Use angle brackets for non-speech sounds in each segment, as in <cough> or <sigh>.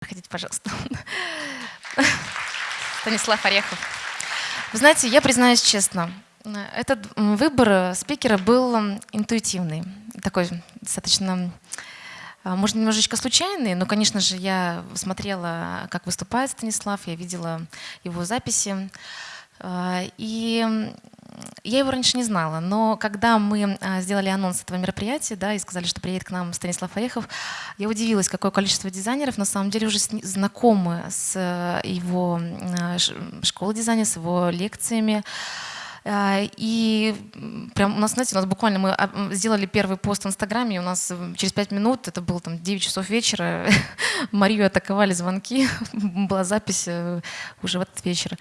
Проходите, пожалуйста. Станислав Орехов. Вы знаете, я признаюсь честно, этот выбор спикера был интуитивный, такой достаточно, а, может, немножечко случайный, но, конечно же, я смотрела, как выступает Станислав, я видела его записи. А, и я его раньше не знала, но когда мы а, сделали анонс этого мероприятия, да, и сказали, что приедет к нам Станислав Орехов, я удивилась, какое количество дизайнеров на самом деле уже знакомы с э, его а, школой дизайна, с его лекциями. А, и прям у нас, знаете, у нас буквально мы сделали первый пост в Инстаграме, и у нас через пять минут, это было там 9 часов вечера, <laughs> Марию атаковали звонки, <laughs> была запись э, уже в этот вечер.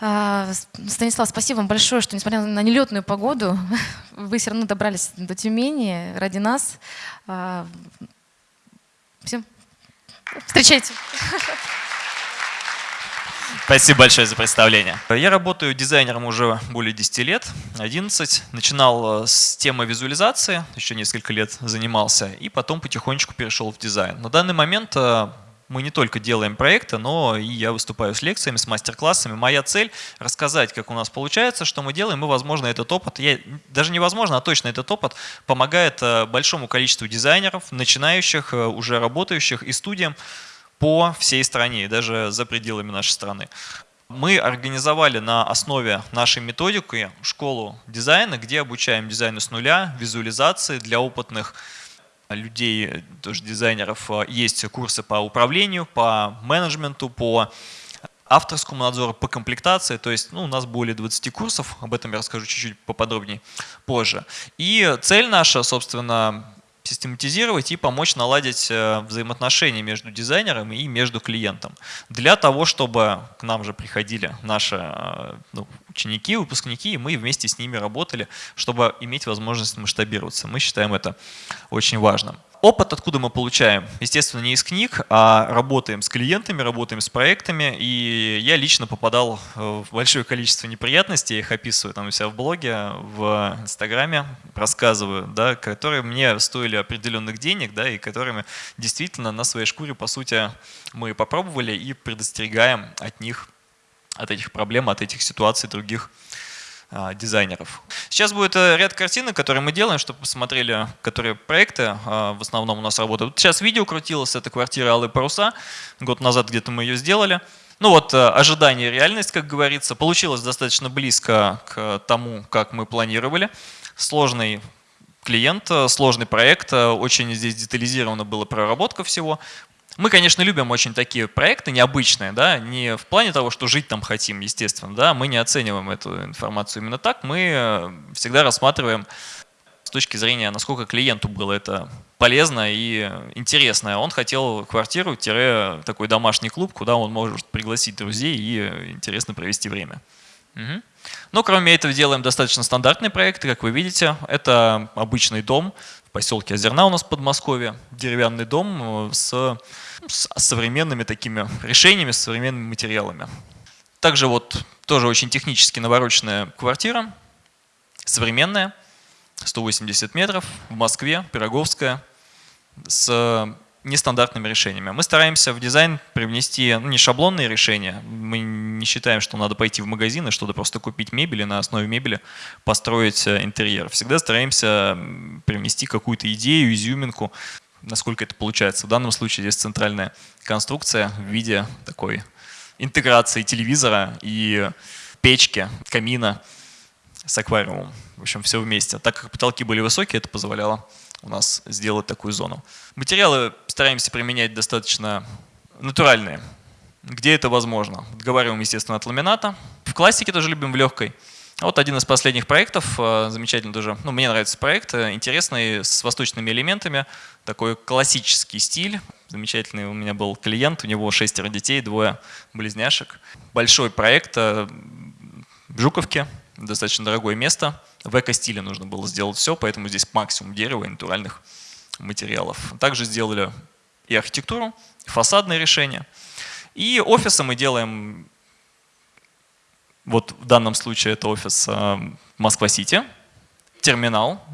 А, Станислав, спасибо вам большое, что несмотря на нелетную погоду, <laughs> вы все равно добрались до Тюмени ради нас. А, Всем встречайте. Спасибо большое за представление. Я работаю дизайнером уже более 10 лет, 11. Начинал э, с темы визуализации, еще несколько лет занимался, и потом потихонечку перешел в дизайн. На данный момент э, мы не только делаем проекты, но и я выступаю с лекциями, с мастер-классами. Моя цель — рассказать, как у нас получается, что мы делаем, и, возможно, этот опыт, я, даже невозможно, а точно этот опыт помогает э, большому количеству дизайнеров, начинающих, э, уже работающих и студиям по всей стране, даже за пределами нашей страны. Мы организовали на основе нашей методики школу дизайна, где обучаем дизайну с нуля, визуализации для опытных людей, тоже дизайнеров, э, есть курсы по управлению, по менеджменту, по авторскому надзору, по комплектации. То есть ну, у нас более 20 курсов, об этом я расскажу чуть-чуть поподробнее позже. И цель наша, собственно, систематизировать и помочь наладить э, взаимоотношения между дизайнером и между клиентом. Для того, чтобы к нам же приходили наши э, ну, ученики, выпускники, и мы вместе с ними работали, чтобы иметь возможность масштабироваться. Мы считаем это очень важным. Опыт откуда мы получаем? Естественно, не из книг, а работаем с клиентами, работаем с проектами. И я лично попадал в большое количество неприятностей, я их описываю там у себя в блоге, в Инстаграме, рассказываю, да, которые мне стоили определенных денег, да, и которыми действительно на своей шкуре, по сути, мы попробовали и предостерегаем от них, от этих проблем, от этих ситуаций других дизайнеров. Сейчас будет э, ряд картинок, которые мы делаем, чтобы посмотрели, которые проекты а, в основном у нас работают. Сейчас видео крутилось, это квартира Алые паруса. Год назад где-то мы ее сделали. Ну вот, э, ожидание и реальность, как говорится, получилось достаточно близко к тому, как мы планировали. Сложный клиент, э, сложный проект, очень здесь детализирована была проработка всего. Мы, конечно, любим очень такие проекты необычные, да, не в плане того, что жить там хотим, естественно, да, мы не оцениваем эту информацию именно так, мы э, всегда рассматриваем с точки зрения, насколько клиенту было это полезно и интересно. Он хотел квартиру-такой домашний клуб, куда он может пригласить друзей и интересно провести время. Угу. Но кроме этого делаем достаточно стандартные проекты, как вы видите. Это обычный дом поселке Озерна у нас в Подмосковье, деревянный дом э, с с современными такими решениями, с современными материалами. Также вот тоже очень технически навороченная квартира, современная, 180 метров, в Москве, Пироговская, с нестандартными решениями. Мы стараемся в дизайн привнести ну, не шаблонные решения. Мы не считаем, что надо пойти в магазин и что-то просто купить мебель и на основе мебели построить э, интерьер. Всегда стараемся привнести какую-то идею, изюминку, насколько это получается. В данном случае здесь центральная конструкция в виде такой интеграции телевизора и печки, камина с аквариумом. В общем, все вместе. Так как потолки были высокие, это позволяло у нас сделать такую зону. Материалы стараемся применять достаточно натуральные, где это возможно. Отговариваем, естественно, от ламината. В классике тоже любим в легкой. Вот один из последних проектов, э, замечательный тоже, ну, мне нравится проект, э, интересный, с восточными элементами, такой классический стиль. Замечательный у меня был клиент, у него шестеро детей, двое близняшек. Большой проект э, в Жуковке, достаточно дорогое место. В эко-стиле нужно было сделать все, поэтому здесь максимум дерева и натуральных материалов. Также сделали и архитектуру, и фасадные решения. И офисы мы делаем вот в данном случае это офис э, Москва-Сити, терминал,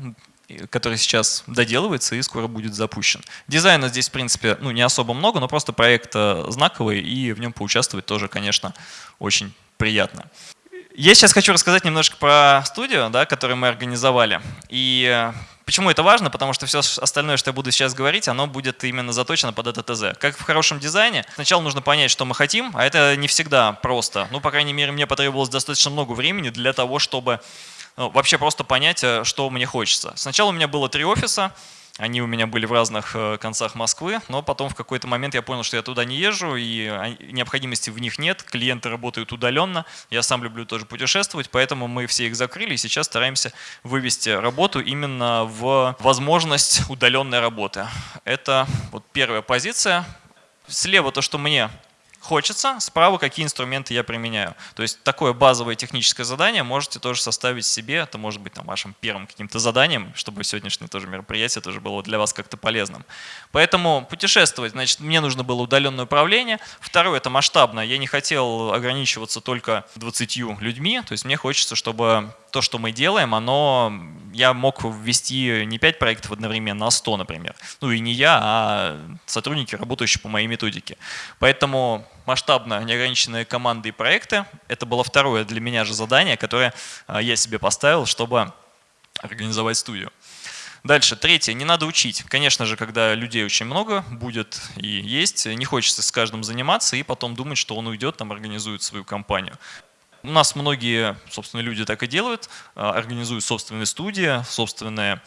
который сейчас доделывается и скоро будет запущен. Дизайна здесь, в принципе, ну, не особо много, но просто проект э, знаковый, и в нем поучаствовать тоже, конечно, очень приятно. Я сейчас хочу рассказать немножко про студию, да, которую мы организовали. И э, почему это важно? Потому что все остальное, что я буду сейчас говорить, оно будет именно заточено под это ТЗ. Как в хорошем дизайне, сначала нужно понять, что мы хотим, а это не всегда просто. Ну, по крайней мере, мне потребовалось достаточно много времени для того, чтобы ну, вообще просто понять, э, что мне хочется. Сначала у меня было три офиса, они у меня были в разных э, концах Москвы, но потом в какой-то момент я понял, что я туда не езжу, и необходимости в них нет, клиенты работают удаленно, я сам люблю тоже путешествовать, поэтому мы все их закрыли, и сейчас стараемся вывести работу именно в возможность удаленной работы. Это вот первая позиция. Слева то, что мне хочется, справа какие инструменты я применяю. То есть такое базовое техническое задание можете тоже составить себе, это может быть там, вашим первым каким-то заданием, чтобы сегодняшнее тоже мероприятие тоже было для вас как-то полезным. Поэтому путешествовать, значит, мне нужно было удаленное управление. Второе, это масштабно. Я не хотел ограничиваться только 20 людьми, то есть мне хочется, чтобы то, что мы делаем, оно, я мог ввести не 5 проектов одновременно, а 100, например. Ну и не я, а сотрудники, работающие по моей методике. Поэтому масштабно неограниченные команды и проекты, это было второе для меня же задание, которое а, я себе поставил, чтобы организовать студию. Дальше, третье, не надо учить. Конечно же, когда людей очень много будет и есть, не хочется с каждым заниматься и потом думать, что он уйдет, там организует свою компанию. У нас многие, собственно, люди так и делают, а, организуют собственные студии, собственные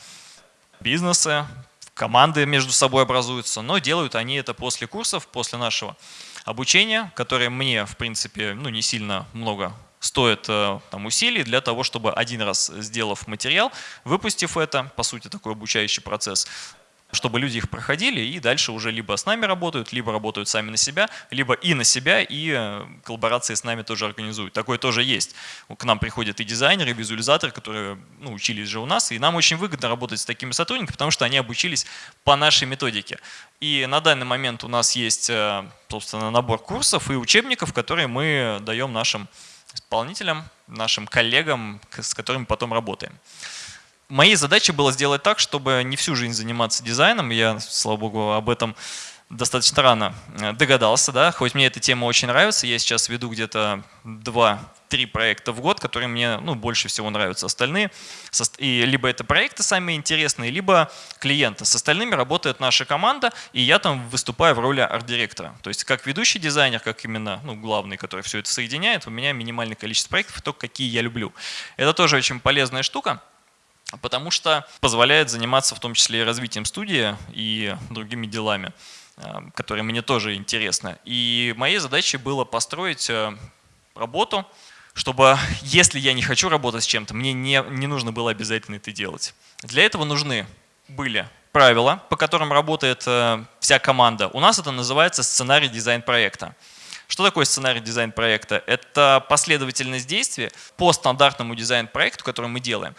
бизнесы, команды между собой образуются, но делают они это после курсов, после нашего обучения, которое мне, в принципе, ну, не сильно много стоит э, там, усилий для того, чтобы один раз сделав материал, выпустив это, по сути, такой обучающий процесс, чтобы люди их проходили и дальше уже либо с нами работают, либо работают сами на себя, либо и на себя, и э, коллаборации с нами тоже организуют. Такое тоже есть. К нам приходят и дизайнеры, и визуализаторы, которые ну, учились же у нас, и нам очень выгодно работать с такими сотрудниками, потому что они обучились по нашей методике. И на данный момент у нас есть, э, собственно, набор курсов и учебников, которые мы даем нашим исполнителям, нашим коллегам, с которыми потом работаем. Моей задачей было сделать так, чтобы не всю жизнь заниматься дизайном. Я, слава богу, об этом достаточно рано э, догадался, да, хоть мне эта тема очень нравится, я сейчас веду где-то два-три проекта в год, которые мне ну, больше всего нравятся. Остальные, и либо это проекты сами интересные, либо клиенты. С остальными работает наша команда, и я там выступаю в роли арт-директора. То есть как ведущий дизайнер, как именно ну, главный, который все это соединяет, у меня минимальное количество проектов, только какие я люблю. Это тоже очень полезная штука потому что позволяет заниматься в том числе и развитием студии и другими делами, э, которые мне тоже интересны. И моей задачей было построить э, работу, чтобы, если я не хочу работать с чем-то, мне не, не нужно было обязательно это делать. Для этого нужны были правила, по которым работает э, вся команда. У нас это называется сценарий дизайн проекта. Что такое сценарий дизайн проекта? Это последовательность действий по стандартному дизайн проекту, который мы делаем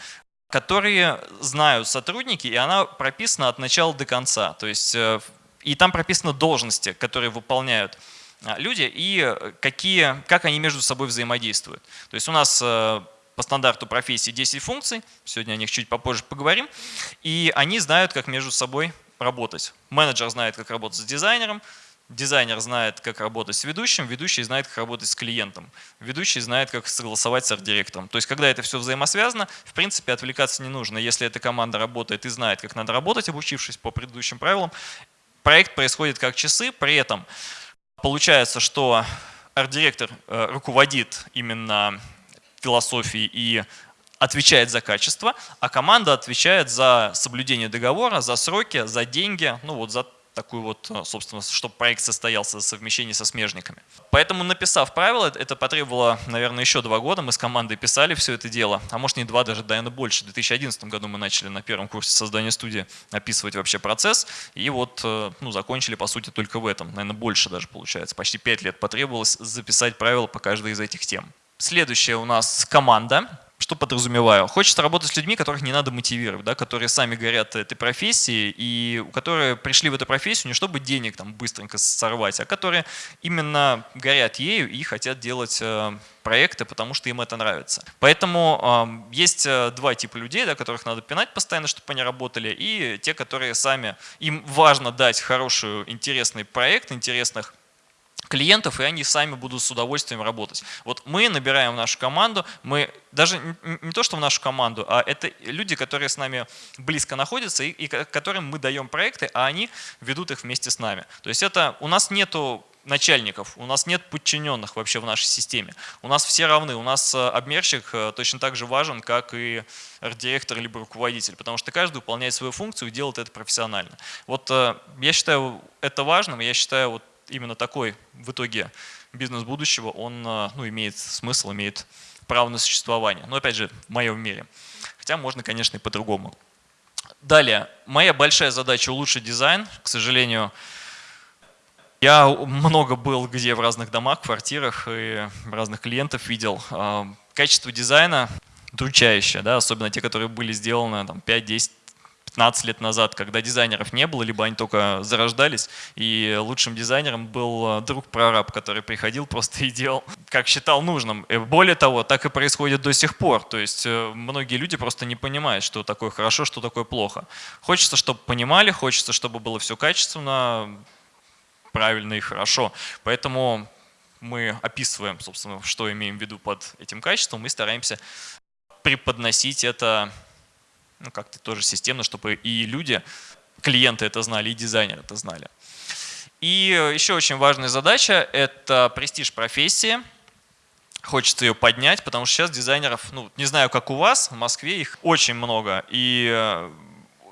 которые знают сотрудники, и она прописана от начала до конца. То есть, э, и там прописаны должности, которые выполняют а, люди, и какие, как они между собой взаимодействуют. То есть у нас э, по стандарту профессии 10 функций, сегодня о них чуть попозже поговорим, и они знают, как между собой работать. Менеджер знает, как работать с дизайнером, Дизайнер знает, как работать с ведущим, ведущий знает, как работать с клиентом, ведущий знает, как согласовать с арт-директором. То есть, когда это все взаимосвязано, в принципе, отвлекаться не нужно. Если эта команда работает и знает, как надо работать, обучившись по предыдущим правилам, проект происходит как часы, при этом получается, что арт-директор э, руководит именно философией и отвечает за качество, а команда отвечает за соблюдение договора, за сроки, за деньги, ну вот за такую вот, э, собственно, чтобы проект состоялся совмещение со смежниками. Поэтому, написав правила, это потребовало, наверное, еще два года. Мы с командой писали все это дело, а может не два, даже, наверное, больше. В 2011 году мы начали на первом курсе создания студии описывать вообще процесс, и вот э, ну, закончили, по сути, только в этом. Наверное, больше даже получается. Почти пять лет потребовалось записать правила по каждой из этих тем. Следующая у нас команда. Что подразумеваю? Хочется работать с людьми, которых не надо мотивировать, да, которые сами горят этой профессией и у которых пришли в эту профессию не чтобы денег там быстренько сорвать, а которые именно горят ею и хотят делать э, проекты, потому что им это нравится. Поэтому э, есть два типа людей, да, которых надо пинать постоянно, чтобы они работали, и те, которые сами, им важно дать хороший, интересный проект, интересных клиентов, и они сами будут с удовольствием работать. Вот мы набираем в нашу команду, мы даже не то, что в нашу команду, а это люди, которые с нами близко находятся и, и которым мы даем проекты, а они ведут их вместе с нами. То есть это у нас нету начальников, у нас нет подчиненных вообще в нашей системе. У нас все равны, у нас э, обмерщик э, точно так же важен, как и арт-директор либо руководитель, потому что каждый выполняет свою функцию и делает это профессионально. Вот э, я считаю это важным, я считаю вот именно такой в итоге бизнес будущего, он э, ну, имеет смысл, имеет право на существование. Но опять же, в моем мире. Хотя можно, конечно, и по-другому. Далее, моя большая задача улучшить дизайн. К сожалению, я много был где в разных домах, квартирах и разных клиентов видел. Э, качество дизайна удручающее, да, особенно те, которые были сделаны там, 5-10 15 лет назад, когда дизайнеров не было, либо они только зарождались, и лучшим дизайнером был э, друг прораб, который приходил просто и делал, как считал нужным. И более того, так и происходит до сих пор. То есть э, многие люди просто не понимают, что такое хорошо, что такое плохо. Хочется, чтобы понимали, хочется, чтобы было все качественно, правильно и хорошо. Поэтому мы описываем, собственно, что имеем в виду под этим качеством, мы стараемся преподносить это ну, как-то тоже системно, чтобы и люди, клиенты это знали, и дизайнеры это знали. И еще очень важная задача – это престиж профессии. Хочется ее поднять, потому что сейчас дизайнеров, ну, не знаю, как у вас, в Москве их очень много. И э,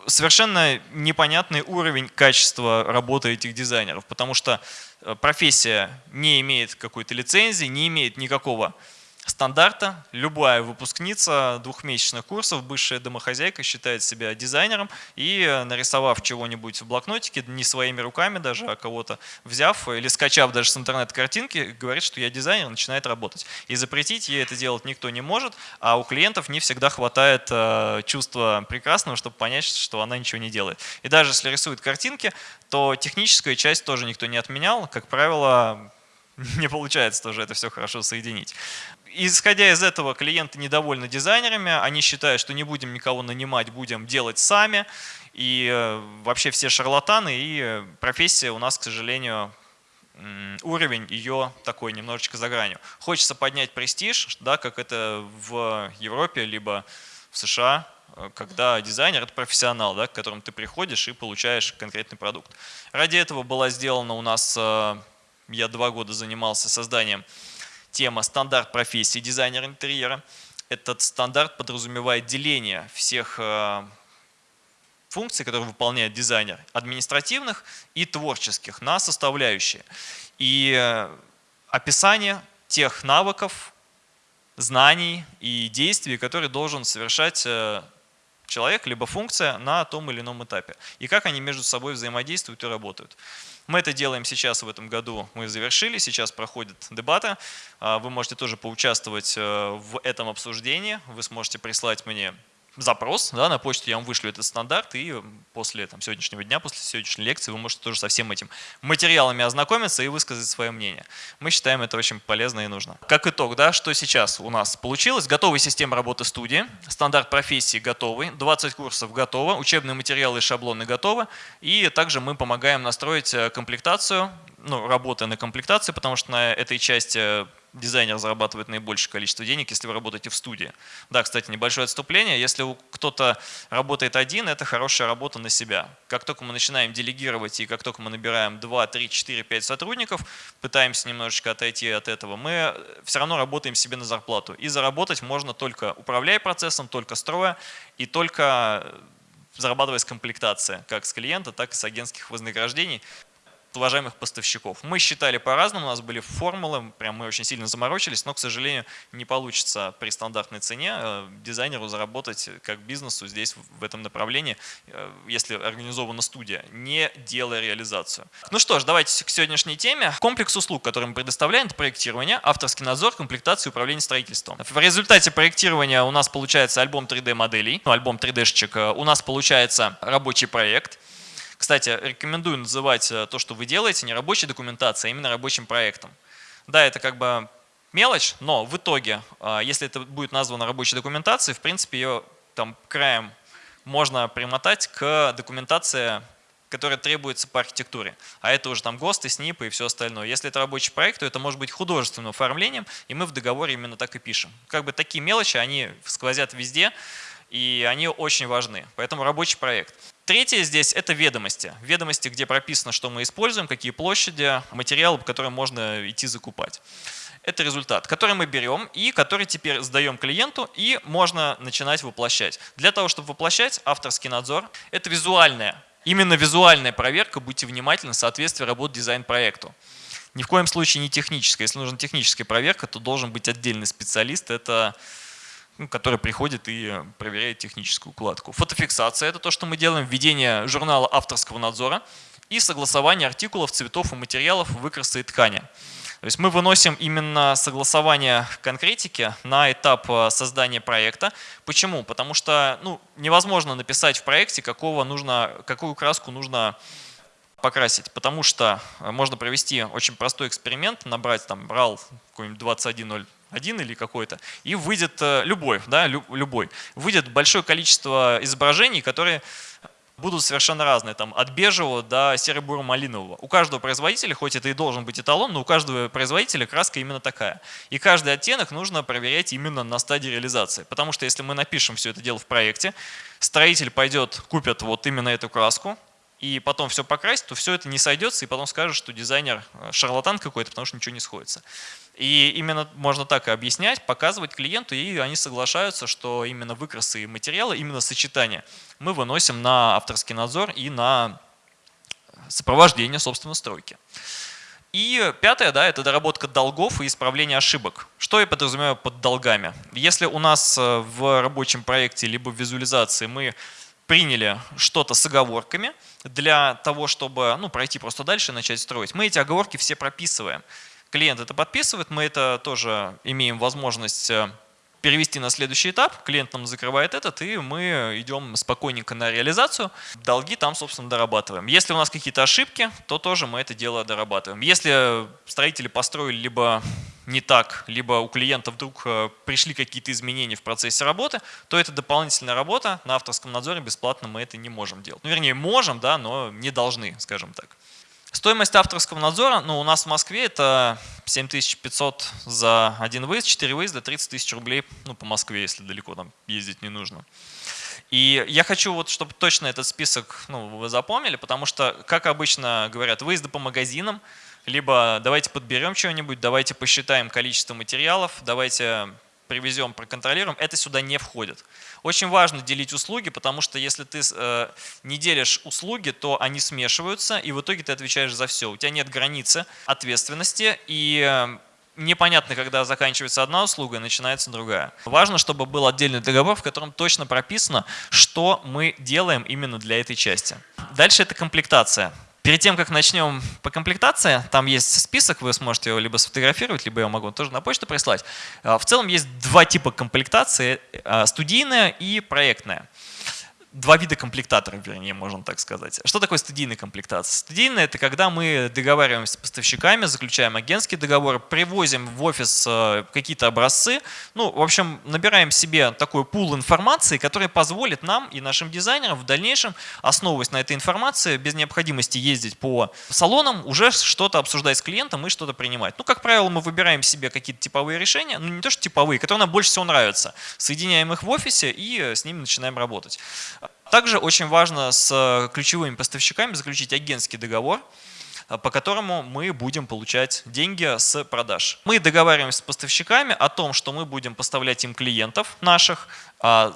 совершенно непонятный уровень качества работы этих дизайнеров, потому что э, профессия не имеет какой-то лицензии, не имеет никакого стандарта. Любая выпускница двухмесячных курсов, бывшая домохозяйка, считает себя дизайнером и, э, нарисовав чего-нибудь в блокнотике, не своими руками даже, а кого-то взяв или скачав даже с интернета картинки, говорит, что я дизайнер, начинает работать. И запретить ей это делать никто не может, а у клиентов не всегда хватает э, чувства прекрасного, чтобы понять, что она ничего не делает. И даже если рисует картинки, то техническая часть тоже никто не отменял. Как правило, <laughs> не получается тоже это все хорошо соединить исходя из этого, клиенты недовольны дизайнерами, они считают, что не будем никого нанимать, будем делать сами. И э, вообще все шарлатаны, и э, профессия у нас, к сожалению, уровень ее такой немножечко за гранью. Хочется поднять престиж, да, как это в Европе, либо в США, э, когда дизайнер – это профессионал, да, к которому ты приходишь и получаешь конкретный продукт. Ради этого была сделана у нас, я два года занимался созданием тема «Стандарт профессии дизайнера интерьера». Этот стандарт подразумевает деление всех э, функций, которые выполняет дизайнер, административных и творческих, на составляющие. И э, описание тех навыков, знаний и действий, которые должен совершать э, человек, либо функция на том или ином этапе. И как они между собой взаимодействуют и работают. Мы это делаем сейчас в этом году, мы завершили, сейчас проходят дебаты. А, вы можете тоже поучаствовать э, в этом обсуждении, вы сможете прислать мне запрос, да, на почту я вам вышлю этот стандарт, и после там, сегодняшнего дня, после сегодняшней лекции вы можете тоже со всем этим материалами ознакомиться и высказать свое мнение. Мы считаем это очень полезно и нужно. Как итог, да, что сейчас у нас получилось? Готовая система работы студии, стандарт профессии готовый, 20 курсов готово, учебные материалы и шаблоны готовы, и также мы помогаем настроить э, комплектацию, ну, работы на комплектации, потому что на этой части дизайнер зарабатывает наибольшее количество денег, если вы работаете в студии. Да, кстати, небольшое отступление. Если кто-то работает один, это хорошая работа на себя. Как только мы начинаем делегировать и как только мы набираем 2, 3, 4, 5 сотрудников, пытаемся немножечко отойти от этого, мы все равно работаем себе на зарплату. И заработать можно только управляя процессом, только строя и только зарабатывая с комплектации, как с клиента, так и с агентских вознаграждений. Уважаемых поставщиков. Мы считали по-разному, у нас были формулы, прям мы очень сильно заморочились, но, к сожалению, не получится при стандартной цене э, дизайнеру заработать как бизнесу здесь в этом направлении, э, если организована студия, не делая реализацию. Ну что ж, давайте к сегодняшней теме. Комплекс услуг, который мы предоставляем, это проектирование, авторский надзор, комплектация и управление строительством. В результате проектирования у нас получается альбом 3D-моделей, ну, альбом 3D-шечек, у нас получается рабочий проект, кстати, рекомендую называть э, то, что вы делаете, не рабочей документацией, а именно рабочим проектом. Да, это как бы мелочь, но в итоге, э, если это будет названо рабочей документацией, в принципе, ее там краем можно примотать к документации, которая требуется по архитектуре. А это уже там ГОСТы, СНИПы и все остальное. Если это рабочий проект, то это может быть художественным оформлением, и мы в договоре именно так и пишем. Как бы такие мелочи, они сквозят везде, и они очень важны. Поэтому рабочий проект. Третье здесь – это ведомости. Ведомости, где прописано, что мы используем, какие площади, материалы, по которым можно идти закупать. Это результат, который мы берем и который теперь сдаем клиенту и можно начинать воплощать. Для того, чтобы воплощать, авторский надзор – это визуальная, именно визуальная проверка, будьте внимательны, соответствие работ дизайн-проекту. Ни в коем случае не техническая. Если нужна техническая проверка, то должен быть отдельный специалист. Это который приходит и проверяет техническую укладку. Фотофиксация – это то, что мы делаем, введение журнала авторского надзора и согласование артикулов, цветов и материалов выкраса и ткани. То есть мы выносим именно согласование конкретики на этап э, создания проекта. Почему? Потому что ну, невозможно написать в проекте, какого нужно, какую краску нужно покрасить, потому что э, можно провести очень простой эксперимент, набрать там RAL какой-нибудь 21.0 один или какой-то, и выйдет э, любой, да, любой. Выйдет большое количество изображений, которые будут совершенно разные, там, от бежевого до серо-буро-малинового. У каждого производителя, хоть это и должен быть эталон, но у каждого производителя краска именно такая. И каждый оттенок нужно проверять именно на стадии реализации. Потому что если мы напишем все это дело в проекте, строитель пойдет, купит вот именно эту краску, и потом все покрасить, то все это не сойдется, и потом скажет, что дизайнер э, шарлатан какой-то, потому что ничего не сходится. И именно можно так и объяснять, показывать клиенту, и они соглашаются, что именно выкрасы и материалы, именно сочетание мы выносим на авторский надзор и на сопровождение, собственно, стройки. И пятое, да, это доработка долгов и исправление ошибок. Что я подразумеваю под долгами? Если у нас э, в рабочем проекте либо в визуализации мы приняли что-то с оговорками для того, чтобы ну, пройти просто дальше и начать строить. Мы эти оговорки все прописываем. Клиент это подписывает, мы это тоже имеем возможность э, перевести на следующий этап, клиент нам закрывает этот, и мы идем спокойненько на реализацию. Долги там, собственно, дорабатываем. Если у нас какие-то ошибки, то тоже мы это дело дорабатываем. Если строители построили либо не так, либо у клиента вдруг э, пришли какие-то изменения в процессе работы, то это дополнительная работа. На авторском надзоре бесплатно мы это не можем делать. Ну, вернее, можем, да, но не должны, скажем так. Стоимость авторского надзора, ну, у нас в Москве это 7500 за один выезд, 4 выезда, 30 тысяч рублей, ну, по Москве, если далеко там ездить не нужно. И я хочу, вот, чтобы точно этот список ну, вы запомнили, потому что, как обычно говорят, выезды по магазинам, либо давайте подберем что-нибудь, давайте посчитаем количество материалов, давайте привезем, проконтролируем, это сюда не входит. Очень важно делить услуги, потому что если ты э, не делишь услуги, то они смешиваются, и в итоге ты отвечаешь за все. У тебя нет границы ответственности, и э, непонятно, когда заканчивается одна услуга и начинается другая. Важно, чтобы был отдельный договор, в котором точно прописано, что мы делаем именно для этой части. Дальше это комплектация. Перед тем, как начнем по комплектации, там есть список, вы сможете его либо сфотографировать, либо я могу тоже на почту прислать. А, в целом есть два типа комплектации, а, студийная и проектная два вида комплектаторов, вернее, можно так сказать. Что такое студийная комплектация? Студийная – это когда мы договариваемся с поставщиками, заключаем агентский договор, привозим в офис э, какие-то образцы, ну, в общем, набираем себе такой пул информации, который позволит нам и нашим дизайнерам в дальнейшем, основываясь на этой информации, без необходимости ездить по салонам, уже что-то обсуждать с клиентом и что-то принимать. Ну, как правило, мы выбираем себе какие-то типовые решения, ну, не то что типовые, которые нам больше всего нравятся, соединяем их в офисе и с ними начинаем работать. Также очень важно с ключевыми поставщиками заключить агентский договор, по которому мы будем получать деньги с продаж. Мы договариваемся с поставщиками о том, что мы будем поставлять им клиентов наших. А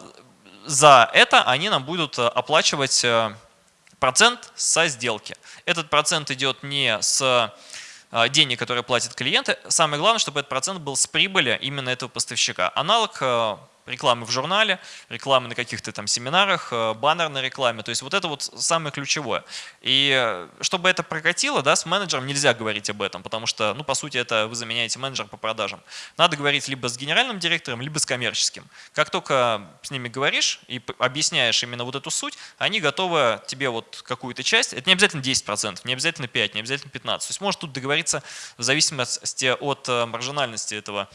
за это они нам будут оплачивать э, процент со сделки. Этот процент идет не с денег, которые платят клиенты. Самое главное, чтобы этот процент был с прибыли именно этого поставщика. Аналог рекламы в журнале, рекламы на каких-то там семинарах, э, баннерной рекламе. То есть вот это вот самое ключевое. И э, чтобы это прокатило, да, с менеджером нельзя говорить об этом, потому что, ну, по сути, это вы заменяете менеджера по продажам. Надо говорить либо с генеральным директором, либо с коммерческим. Как только с ними говоришь и объясняешь именно вот эту суть, они готовы тебе вот какую-то часть, это не обязательно 10%, не обязательно 5%, не обязательно 15%. То есть может тут договориться в зависимости от э, маржинальности этого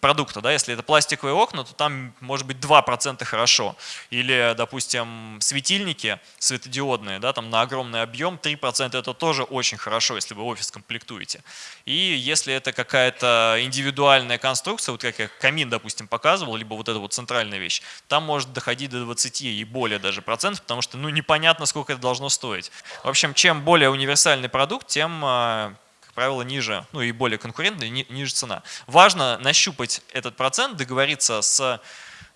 продукта. Да? Если это пластиковые окна, то там может быть 2% хорошо. Или, допустим, светильники светодиодные, да, там на огромный объем 3% это тоже очень хорошо, если вы офис комплектуете. И если это какая-то индивидуальная конструкция, вот как я камин, допустим, показывал, либо вот эта вот центральная вещь, там может доходить до 20 и более даже процентов, потому что ну, непонятно, сколько это должно стоить. В общем, чем более универсальный продукт, тем а, правило, ниже, ну и более конкурентная, ниже цена. Важно нащупать этот процент, договориться с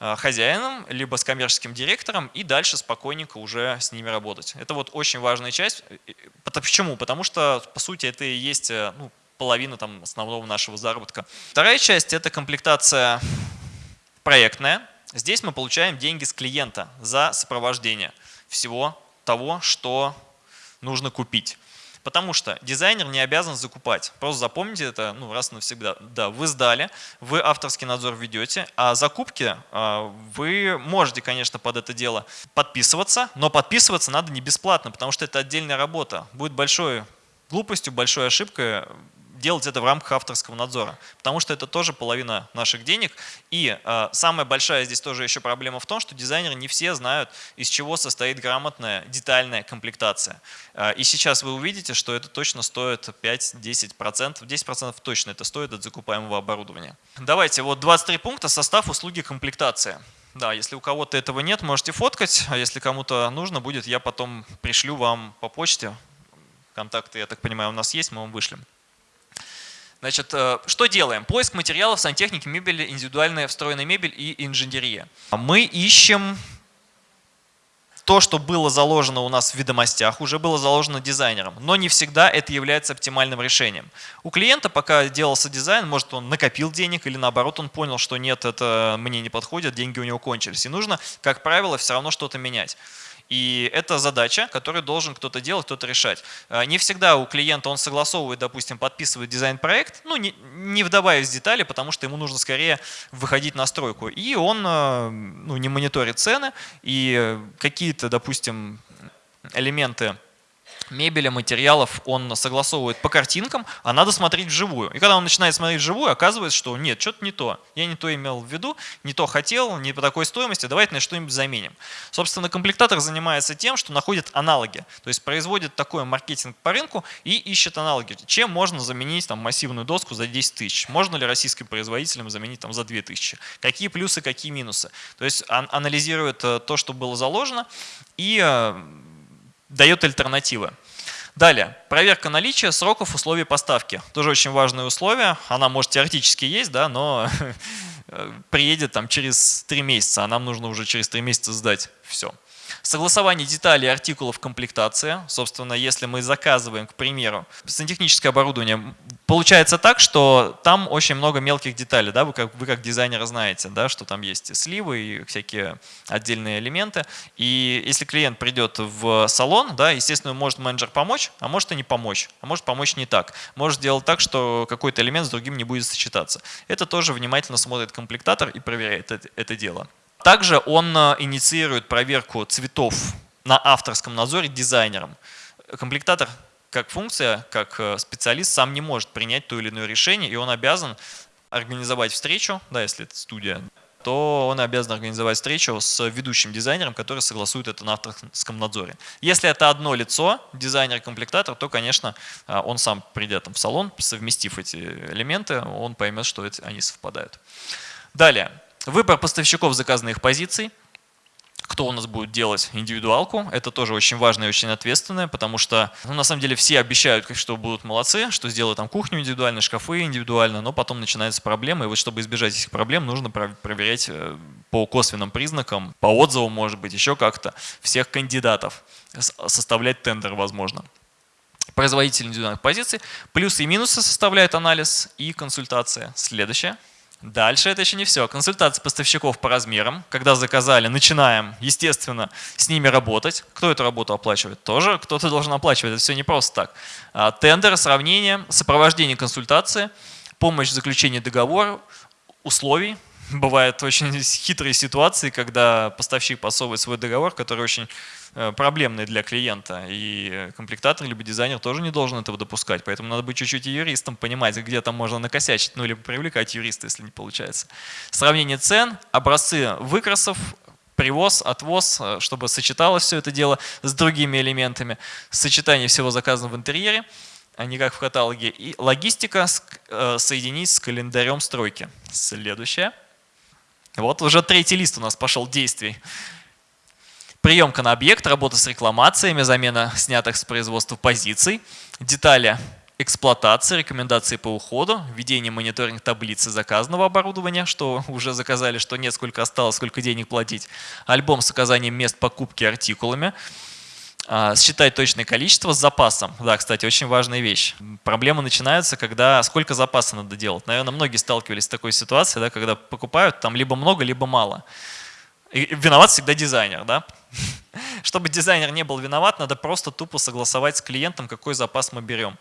э, хозяином, либо с коммерческим директором и дальше спокойненько уже с ними работать. Это вот очень важная часть. Почему? Потому что, по сути, это и есть э, ну, половина там, основного нашего заработка. Вторая часть – это комплектация проектная. Здесь мы получаем деньги с клиента за сопровождение всего того, что нужно купить. Потому что дизайнер не обязан закупать. Просто запомните это ну, раз и навсегда. Да, вы сдали, вы авторский надзор ведете, а закупки а, вы можете, конечно, под это дело подписываться, но подписываться надо не бесплатно, потому что это отдельная работа. Будет большой глупостью, большой ошибкой делать это в рамках авторского надзора, потому что это тоже половина наших денег. И э, самая большая здесь тоже еще проблема в том, что дизайнеры не все знают, из чего состоит грамотная детальная комплектация. Э, и сейчас вы увидите, что это точно стоит 5-10%, 10% точно это стоит от закупаемого оборудования. Давайте, вот 23 пункта, состав услуги комплектация. Да, если у кого-то этого нет, можете фоткать, а если кому-то нужно будет, я потом пришлю вам по почте. Контакты, я так понимаю, у нас есть, мы вам вышлем. Значит, э, что делаем? Поиск материалов, сантехники, мебели, индивидуальная встроенная мебель и инженерия. Мы ищем то, что было заложено у нас в ведомостях, уже было заложено дизайнером, но не всегда это является оптимальным решением. У клиента, пока делался дизайн, может он накопил денег или наоборот он понял, что нет, это мне не подходит, деньги у него кончились. И нужно, как правило, все равно что-то менять. И это задача, которую должен кто-то делать, кто-то решать. А, не всегда у клиента он согласовывает, допустим, подписывает дизайн-проект, ну, не, не вдаваясь в детали, потому что ему нужно скорее выходить на стройку. И он а, ну, не мониторит цены, и какие-то, допустим, элементы мебели, материалов он согласовывает по картинкам, а надо смотреть вживую. И когда он начинает смотреть вживую, оказывается, что нет, что-то не то. Я не то имел в виду, не то хотел, не по такой стоимости, давайте на что-нибудь заменим. Собственно, комплектатор занимается тем, что находит аналоги, то есть производит такой маркетинг по рынку и ищет аналоги. Чем можно заменить там, массивную доску за 10 тысяч? Можно ли российским производителям заменить там, за 2 тысячи? Какие плюсы, какие минусы? То есть анализирует э, то, что было заложено и э, дает альтернативы. Далее, проверка наличия сроков условий поставки. Тоже очень важное условие. Она может теоретически есть, да, но <laughs> приедет там через три месяца, а нам нужно уже через три месяца сдать все. Согласование деталей артикулов комплектации. Собственно, если мы заказываем, к примеру, сантехническое оборудование, получается так, что там очень много мелких деталей. Да? Вы, как, вы как дизайнер знаете, да, что там есть сливы и всякие отдельные элементы. И если клиент придет в салон, да, естественно, может менеджер помочь, а может и не помочь. А может помочь не так. Может сделать так, что какой-то элемент с другим не будет сочетаться. Это тоже внимательно смотрит комплектатор и проверяет это, это дело. Также он э, инициирует проверку цветов на авторском надзоре дизайнером. Комплектатор как функция, как э, специалист сам не может принять то или иное решение, и он обязан организовать встречу, да, если это студия, то он обязан организовать встречу с ведущим дизайнером, который согласует это на авторском надзоре. Если это одно лицо, дизайнер-комплектатор, то, конечно, э, он сам придет в салон, совместив эти элементы, он поймет, что они совпадают. Далее. Выбор поставщиков заказанных позиций. кто у нас будет делать индивидуалку. Это тоже очень важно и очень ответственное, потому что ну, на самом деле все обещают, что будут молодцы, что сделают там кухню индивидуально, шкафы индивидуально, но потом начинаются проблемы. И вот чтобы избежать этих проблем, нужно проверять э, по косвенным признакам, по отзывам, может быть, еще как-то, всех кандидатов, составлять тендер, возможно производитель индивидуальных позиций. Плюсы и минусы составляют анализ и консультация. Следующее. Дальше это еще не все. Консультация поставщиков по размерам. Когда заказали, начинаем, естественно, с ними работать. Кто эту работу оплачивает? Тоже кто-то должен оплачивать. Это все не просто так. А, тендер, сравнение, сопровождение консультации, помощь в заключении договора, условий. Бывают очень <laughs> хитрые ситуации, когда поставщик подсовывает свой договор, который очень Э, проблемный для клиента. И комплектатор либо дизайнер тоже не должен этого допускать. Поэтому надо быть чуть-чуть юристом, понимать, где там можно накосячить, ну, либо привлекать юриста, если не получается. Сравнение цен, образцы выкрасов, привоз, отвоз, э, чтобы сочеталось все это дело с другими элементами, сочетание всего заказанного в интерьере, а не как в каталоге, и логистика э, соединить с календарем стройки. Следующее. Вот уже третий лист у нас пошел действий приемка на объект, работа с рекламациями, замена снятых с производства позиций, детали эксплуатации, рекомендации по уходу, введение мониторинг таблицы заказанного оборудования, что уже заказали, что нет, сколько осталось, сколько денег платить, альбом с указанием мест покупки артикулами, а, считать точное количество с запасом. Да, кстати, очень важная вещь. Проблемы начинаются, когда сколько запаса надо делать. Наверное, многие сталкивались с такой ситуацией, да, когда покупают там либо много, либо мало. И виноват всегда дизайнер, да? <laughs> Чтобы дизайнер не был виноват, надо просто тупо согласовать с клиентом, какой запас мы берем.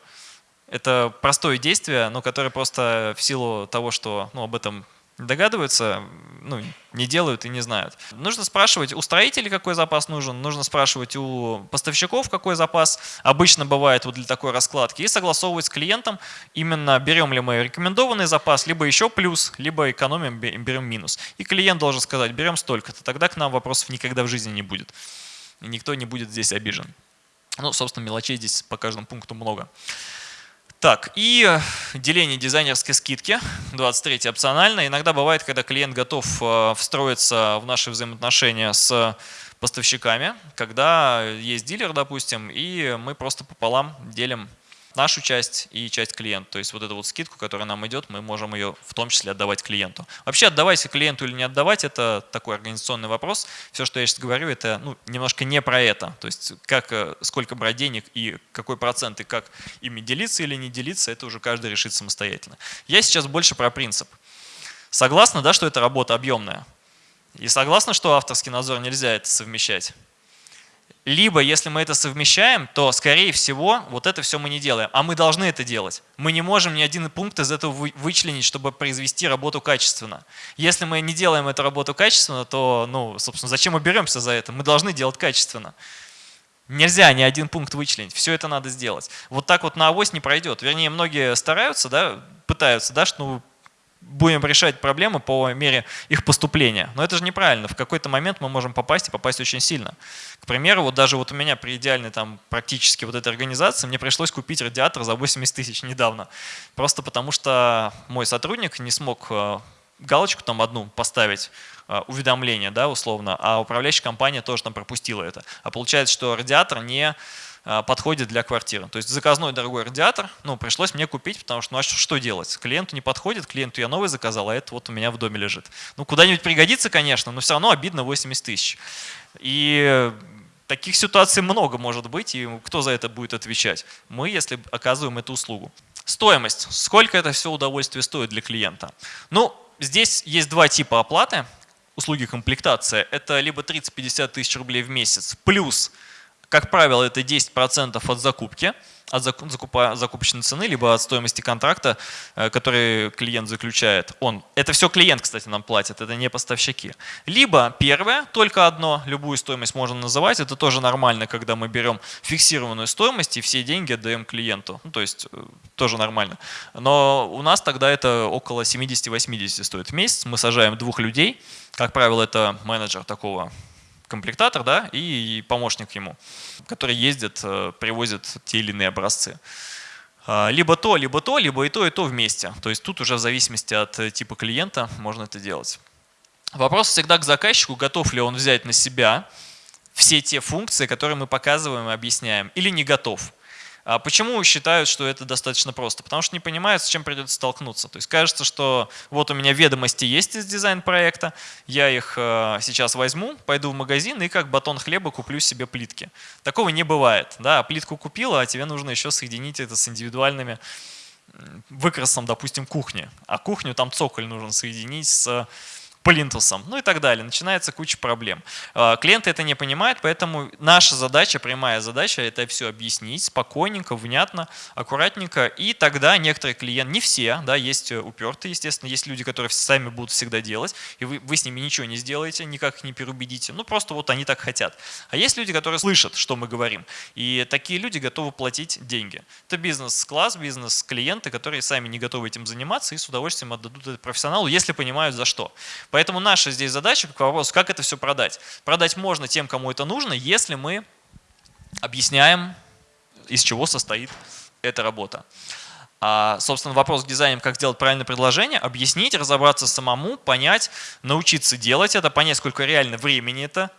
Это простое действие, но которое просто в силу того, что ну, об этом догадываются, ну, не делают и не знают. Нужно спрашивать у строителей, какой запас нужен, нужно спрашивать у поставщиков, какой запас обычно бывает вот для такой раскладки, и согласовывать с клиентом, именно берем ли мы рекомендованный запас, либо еще плюс, либо экономим, берем минус. И клиент должен сказать, берем столько-то, тогда к нам вопросов никогда в жизни не будет. И никто не будет здесь обижен. Ну, собственно, мелочей здесь по каждому пункту много. Так, и деление дизайнерской скидки, 23 опционально. Иногда бывает, когда клиент готов э, встроиться в наши взаимоотношения с поставщиками, когда есть дилер, допустим, и мы просто пополам делим нашу часть и часть клиента. То есть вот эту вот скидку, которая нам идет, мы можем ее в том числе отдавать клиенту. Вообще отдавать клиенту или не отдавать, это такой организационный вопрос. Все, что я сейчас говорю, это ну, немножко не про это. То есть как, э, сколько брать денег и какой процент, и как ими делиться или не делиться, это уже каждый решит самостоятельно. Я сейчас больше про принцип. Согласна, да, что это работа объемная? И согласна, что авторский надзор нельзя это совмещать? Либо, если мы это совмещаем, то, скорее всего, вот это все мы не делаем. А мы должны это делать. Мы не можем ни один пункт из этого вычленить, чтобы произвести работу качественно. Если мы не делаем эту работу качественно, то, ну, собственно, зачем мы беремся за это? Мы должны делать качественно. Нельзя ни один пункт вычленить, все это надо сделать. Вот так вот на авось не пройдет. Вернее, многие стараются, да, пытаются, да, что ну, будем решать проблемы по мере их поступления. Но это же неправильно. В какой-то момент мы можем попасть и попасть очень сильно. К примеру, вот даже вот у меня при идеальной там практически вот этой организации мне пришлось купить радиатор за 80 тысяч недавно. Просто потому что мой сотрудник не смог э, галочку там одну поставить, э, уведомление, да, условно, а управляющая компания тоже там пропустила это. А получается, что радиатор не подходит для квартиры. То есть заказной дорогой радиатор, ну, пришлось мне купить, потому что, ну, а что делать? Клиенту не подходит, клиенту я новый заказал, а это вот у меня в доме лежит. Ну, куда-нибудь пригодится, конечно, но все равно обидно 80 тысяч. И таких ситуаций много может быть, и кто за это будет отвечать? Мы, если оказываем эту услугу. Стоимость. Сколько это все удовольствие стоит для клиента? Ну, здесь есть два типа оплаты услуги комплектация. Это либо 30-50 тысяч рублей в месяц, плюс как правило, это 10% от закупки, от закупа, закупочной цены, либо от стоимости контракта, э, который клиент заключает. Он, это все клиент, кстати, нам платит, это не поставщики. Либо первое, только одно, любую стоимость можно называть, это тоже нормально, когда мы берем фиксированную стоимость и все деньги отдаем клиенту. Ну, то есть э, тоже нормально. Но у нас тогда это около 70-80 стоит в месяц. Мы сажаем двух людей, как правило, это менеджер такого комплектатор да, и помощник ему, который ездит, э, привозит те или иные образцы. А, либо то, либо то, либо и то, и то вместе. То есть тут уже в зависимости от э, типа клиента можно это делать. Вопрос всегда к заказчику, готов ли он взять на себя все те функции, которые мы показываем и объясняем, или не готов. А почему считают, что это достаточно просто? Потому что не понимают, с чем придется столкнуться. То есть кажется, что вот у меня ведомости есть из дизайн-проекта, я их э, сейчас возьму, пойду в магазин и как батон хлеба куплю себе плитки. Такого не бывает. Да, плитку купила, а тебе нужно еще соединить это с индивидуальными выкрасом, допустим, кухни. А кухню там цоколь нужно соединить с плинтусом, ну и так далее. Начинается куча проблем. А, клиенты это не понимают, поэтому наша задача, прямая задача, это все объяснить спокойненько, внятно, аккуратненько. И тогда некоторые клиенты, не все, да, есть упертые, естественно, есть люди, которые сами будут всегда делать, и вы, вы с ними ничего не сделаете, никак их не переубедите. Ну просто вот они так хотят. А есть люди, которые слышат, что мы говорим, и такие люди готовы платить деньги. Это бизнес-класс, бизнес-клиенты, которые сами не готовы этим заниматься и с удовольствием отдадут это профессионалу, если понимают за что. Поэтому наша здесь задача к вопросу, как это все продать. Продать можно тем, кому это нужно, если мы объясняем, из чего состоит эта работа. А, собственно, вопрос к дизайнерам, как сделать правильное предложение, объяснить, разобраться самому, понять, научиться делать это, понять, сколько реально времени это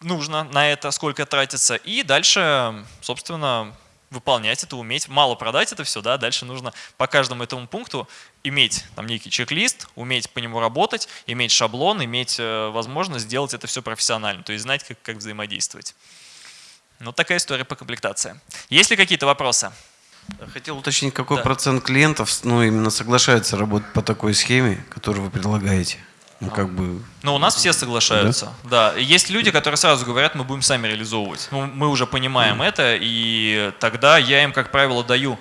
нужно на это, сколько тратится, и дальше, собственно, выполнять это, уметь, мало продать это все, да, дальше нужно по каждому этому пункту иметь там некий чек-лист, уметь по нему работать, иметь шаблон, иметь э, возможность сделать это все профессионально, то есть знать, как, как взаимодействовать. Ну, такая история по комплектации. Есть ли какие-то вопросы? Хотел уточнить, какой да. процент клиентов ну, именно соглашается работать по такой схеме, которую вы предлагаете? Ну, как бы... Ну, у нас все соглашаются, да? да. Есть люди, которые сразу говорят, мы будем сами реализовывать. Ну, мы уже понимаем mm. это, и тогда я им, как правило, даю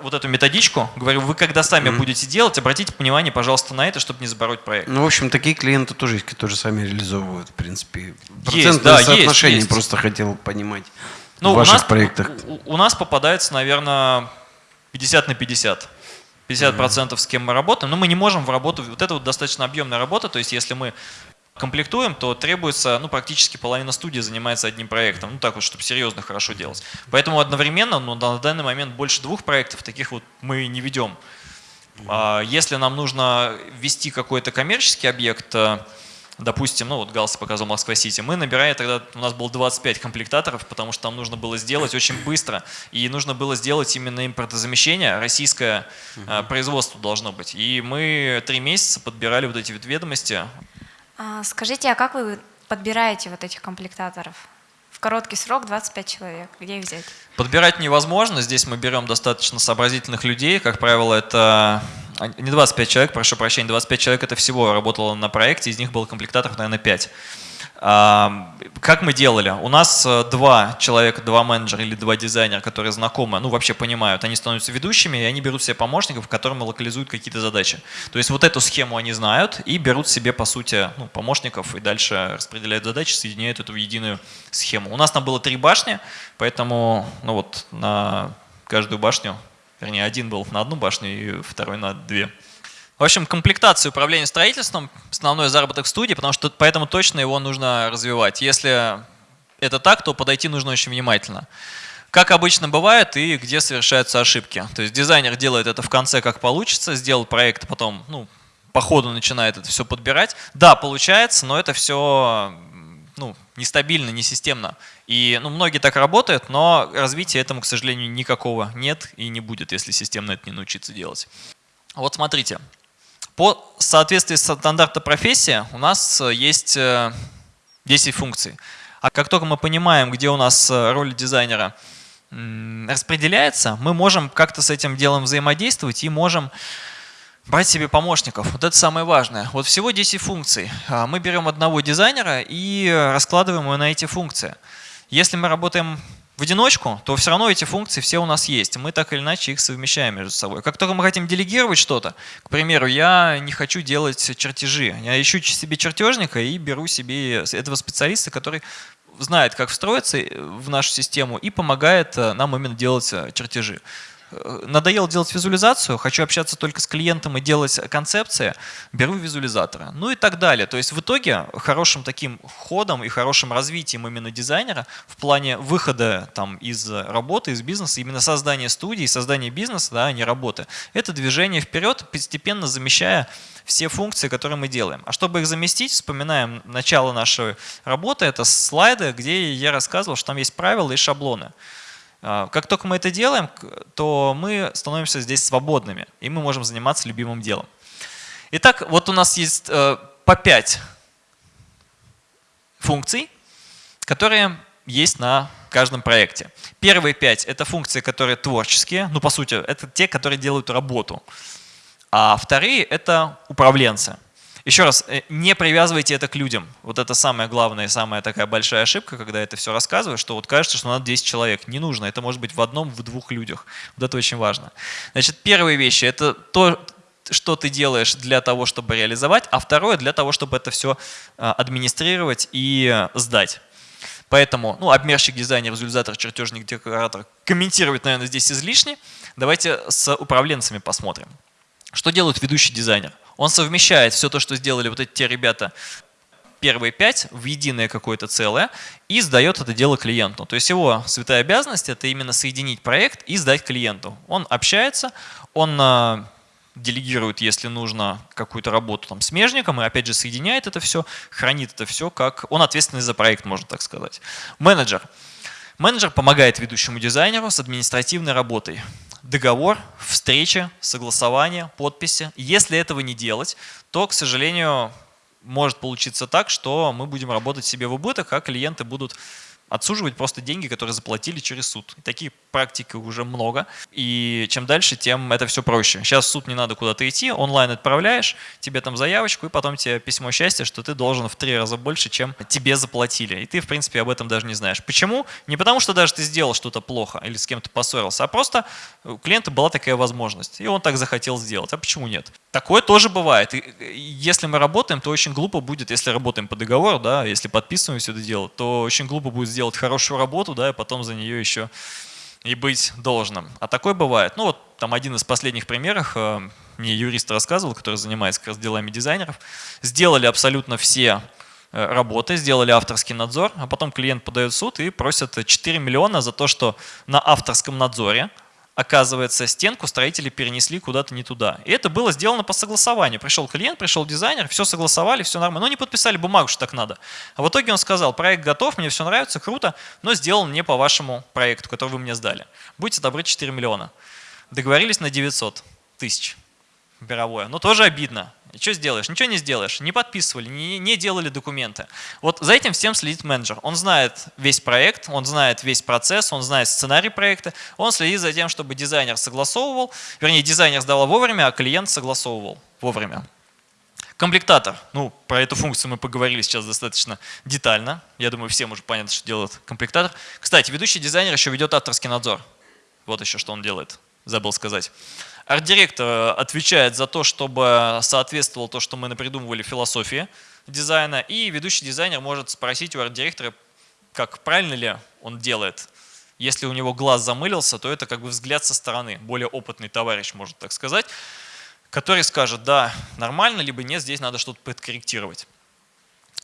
вот эту методичку, говорю, вы когда сами mm. будете делать, обратите внимание, пожалуйста, на это, чтобы не забороть проект. Ну, в общем, такие клиенты тоже есть, которые сами реализовывают, в принципе. Есть, да, соотношение есть, есть. просто хотел понимать ну, в ваших у нас, проектах. У, у нас попадается, наверное, 50 на 50. 50% с кем мы работаем, но мы не можем в работу, вот это вот достаточно объемная работа, то есть если мы комплектуем, то требуется, ну, практически половина студии занимается одним проектом, ну, так вот, чтобы серьезно хорошо делать. Поэтому одновременно, ну, на данный момент больше двух проектов таких вот мы не ведем. А если нам нужно ввести какой-то коммерческий объект, э, допустим, ну вот Галс показал Москва-Сити, мы набирали тогда, у нас было 25 комплектаторов, потому что там нужно было сделать очень быстро, и нужно было сделать именно импортозамещение, российское угу. производство должно быть. И мы три месяца подбирали вот эти вот ведомости. А, скажите, а как вы подбираете вот этих комплектаторов? Короткий срок 25 человек, где их взять? Подбирать невозможно, здесь мы берем достаточно сообразительных людей, как правило, это а, не 25 человек, прошу прощения, 25 человек это всего работало на проекте, из них было комплектаторов, наверное, 5. Как мы делали? У нас э, два человека, два менеджера или два дизайнера, которые знакомы, ну вообще понимают, они становятся ведущими, и они берут себе помощников, которым локализуют какие-то задачи. То есть вот эту схему они знают и берут себе, по сути, ну, помощников и дальше распределяют задачи, соединяют эту в единую схему. У нас там было три башни, поэтому ну вот на каждую башню Вернее, один был на одну башню и второй на две. В общем, комплектация управления строительством – основной заработок студии, потому что поэтому точно его нужно развивать. Если это так, то подойти нужно очень внимательно. Как обычно бывает и где совершаются ошибки. То есть дизайнер делает это в конце как получится, сделал проект, потом ну, по ходу начинает это все подбирать. Да, получается, но это все ну, нестабильно, несистемно. И ну, многие так работают, но развития этому, к сожалению, никакого нет и не будет, если системно это не научиться делать. Вот смотрите. По соответствии с стандарта профессии у нас есть 10 э, функций. А как только мы понимаем, где у нас э, роль дизайнера распределяется, мы можем как-то с этим делом взаимодействовать и можем брать себе помощников. Вот это самое важное. Вот всего 10 функций. А, мы берем одного дизайнера и раскладываем его на эти функции. Если мы работаем в одиночку, то все равно эти функции все у нас есть. Мы так или иначе их совмещаем между собой. Как только мы хотим делегировать что-то, к примеру, я не хочу делать чертежи. Я ищу себе чертежника и беру себе этого специалиста, который знает, как встроиться в нашу систему и помогает э, нам именно делать э, чертежи. Э, надоело делать визуализацию, хочу общаться только с клиентом и делать концепции, беру визуализатора. Ну и так далее. То есть в итоге хорошим таким ходом и хорошим развитием именно дизайнера в плане выхода там, из работы, из бизнеса, именно создания студии, создания бизнеса, да, а не работы, это движение вперед, постепенно замещая все функции, которые мы делаем. А чтобы их заместить, вспоминаем начало нашей работы, это слайды, где я рассказывал, что там есть правила и шаблоны. А, как только мы это делаем, то мы становимся здесь свободными, и мы можем заниматься любимым делом. Итак, вот у нас есть э, по 5 функций, которые есть на каждом проекте. Первые пять – это функции, которые творческие, ну, по сути, это те, которые делают работу. А вторые – это управленцы. Еще раз, э, не привязывайте это к людям. Вот это самая главная, самая такая большая ошибка, когда это все рассказываю, что вот кажется, что надо 10 человек. Не нужно, это может быть в одном, в двух людях. Вот это очень важно. Значит, первые вещи – это то, что ты делаешь для того, чтобы реализовать, а второе – для того, чтобы это все а, администрировать и сдать. Поэтому, ну, обмерщик, дизайнер, визуализатор, чертежник, декоратор комментировать, наверное, здесь излишне. Давайте с управленцами посмотрим. Что делает ведущий дизайнер? Он совмещает все то, что сделали вот эти те ребята, первые пять в единое какое-то целое и сдает это дело клиенту. То есть его святая обязанность – это именно соединить проект и сдать клиенту. Он общается, он а, делегирует, если нужно, какую-то работу там смежником, и опять же соединяет это все, хранит это все, как он ответственный за проект, можно так сказать. Менеджер. Менеджер помогает ведущему дизайнеру с административной работой договор, встреча, согласование, подписи. Если этого не делать, то, к сожалению, может получиться так, что мы будем работать себе в убыток, а клиенты будут отсуживать просто деньги, которые заплатили через суд. И такие практики уже много. И чем дальше, тем это все проще. Сейчас в суд не надо куда-то идти, онлайн отправляешь, тебе там заявочку, и потом тебе письмо счастья, что ты должен в три раза больше, чем тебе заплатили. И ты, в принципе, об этом даже не знаешь. Почему? Не потому, что даже ты сделал что-то плохо или с кем-то поссорился, а просто у клиента была такая возможность, и он так захотел сделать. А почему нет? Такое тоже бывает. И если мы работаем, то очень глупо будет, если работаем по договору, да, если подписываем все это дело, то очень глупо будет сделать хорошую работу, да, и потом за нее еще и быть должным. А такое бывает. Ну вот там один из последних примеров, э, мне юрист рассказывал, который занимается как раз делами дизайнеров, сделали абсолютно все э, работы, сделали авторский надзор, а потом клиент подает в суд и просит 4 миллиона за то, что на авторском надзоре оказывается, стенку строители перенесли куда-то не туда. И это было сделано по согласованию. Пришел клиент, пришел дизайнер, все согласовали, все нормально. Но не подписали бумагу, что так надо. А в итоге он сказал, проект готов, мне все нравится, круто, но сделан не по вашему проекту, который вы мне сдали. Будьте добры, 4 миллиона. Договорились на 900 тысяч мировое. Но тоже обидно. Что сделаешь? Ничего не сделаешь. Не подписывали, не, не делали документы. Вот за этим всем следит менеджер. Он знает весь проект, он знает весь процесс, он знает сценарий проекта. Он следит за тем, чтобы дизайнер согласовывал, вернее, дизайнер сдавал вовремя, а клиент согласовывал вовремя. Комплектатор. Ну, про эту функцию мы поговорили сейчас достаточно детально. Я думаю, всем уже понятно, что делает комплектатор. Кстати, ведущий дизайнер еще ведет авторский надзор. Вот еще что он делает. Забыл сказать. Арт-директор э, отвечает за то, чтобы соответствовало то, что мы напридумывали философии дизайна, и ведущий дизайнер может спросить у арт-директора, как правильно ли он делает. Если у него глаз замылился, то это как бы взгляд со стороны, более опытный товарищ, может так сказать, который скажет, да, нормально, либо нет, здесь надо что-то подкорректировать.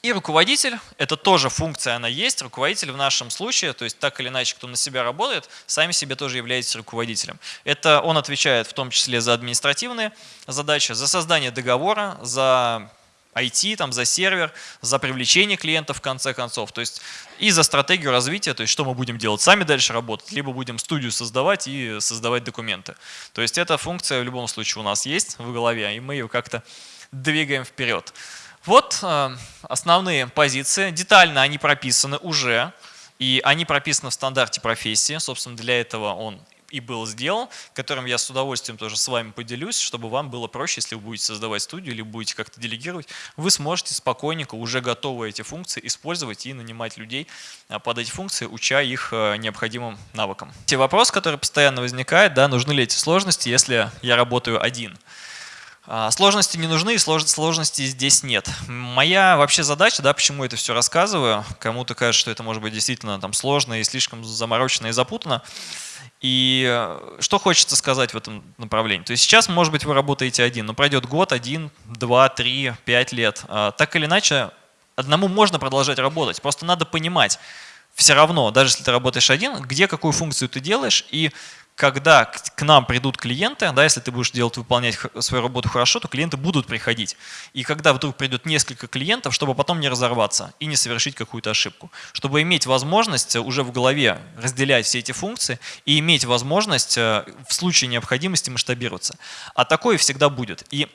И руководитель, это тоже функция, она есть. Руководитель в нашем случае, то есть так или иначе, кто на себя работает, сами себе тоже является руководителем. Это он отвечает в том числе за административные задачи, за создание договора, за IT, там, за сервер, за привлечение клиентов в конце концов, то есть и за стратегию развития, то есть что мы будем делать, сами дальше работать, либо будем студию создавать и создавать документы. То есть эта функция в любом случае у нас есть в голове, и мы ее как-то двигаем вперед. Вот э, основные позиции. Детально они прописаны уже, и они прописаны в стандарте профессии. Собственно, для этого он и был сделан, которым я с удовольствием тоже с вами поделюсь, чтобы вам было проще, если вы будете создавать студию или будете как-то делегировать, вы сможете спокойненько уже готовые эти функции использовать и нанимать людей э, под эти функции, уча их э, необходимым навыкам. Те вопрос, который постоянно возникает, да, нужны ли эти сложности, если я работаю один. А, сложности не нужны, сложностей здесь нет. Моя вообще задача, да, почему это все рассказываю, кому-то кажется, что это может быть действительно там сложно и слишком заморочено и запутано. И э, что хочется сказать в этом направлении? То есть сейчас, может быть, вы работаете один, но пройдет год, один, два, три, пять лет. А, так или иначе, одному можно продолжать работать. Просто надо понимать все равно, даже если ты работаешь один, где какую функцию ты делаешь и когда к нам придут клиенты, да, если ты будешь делать, выполнять свою работу хорошо, то клиенты будут приходить. И когда вдруг придет несколько клиентов, чтобы потом не разорваться и не совершить какую-то ошибку. Чтобы иметь возможность уже в голове разделять все эти функции и иметь возможность э, в случае необходимости масштабироваться. А такое всегда будет. И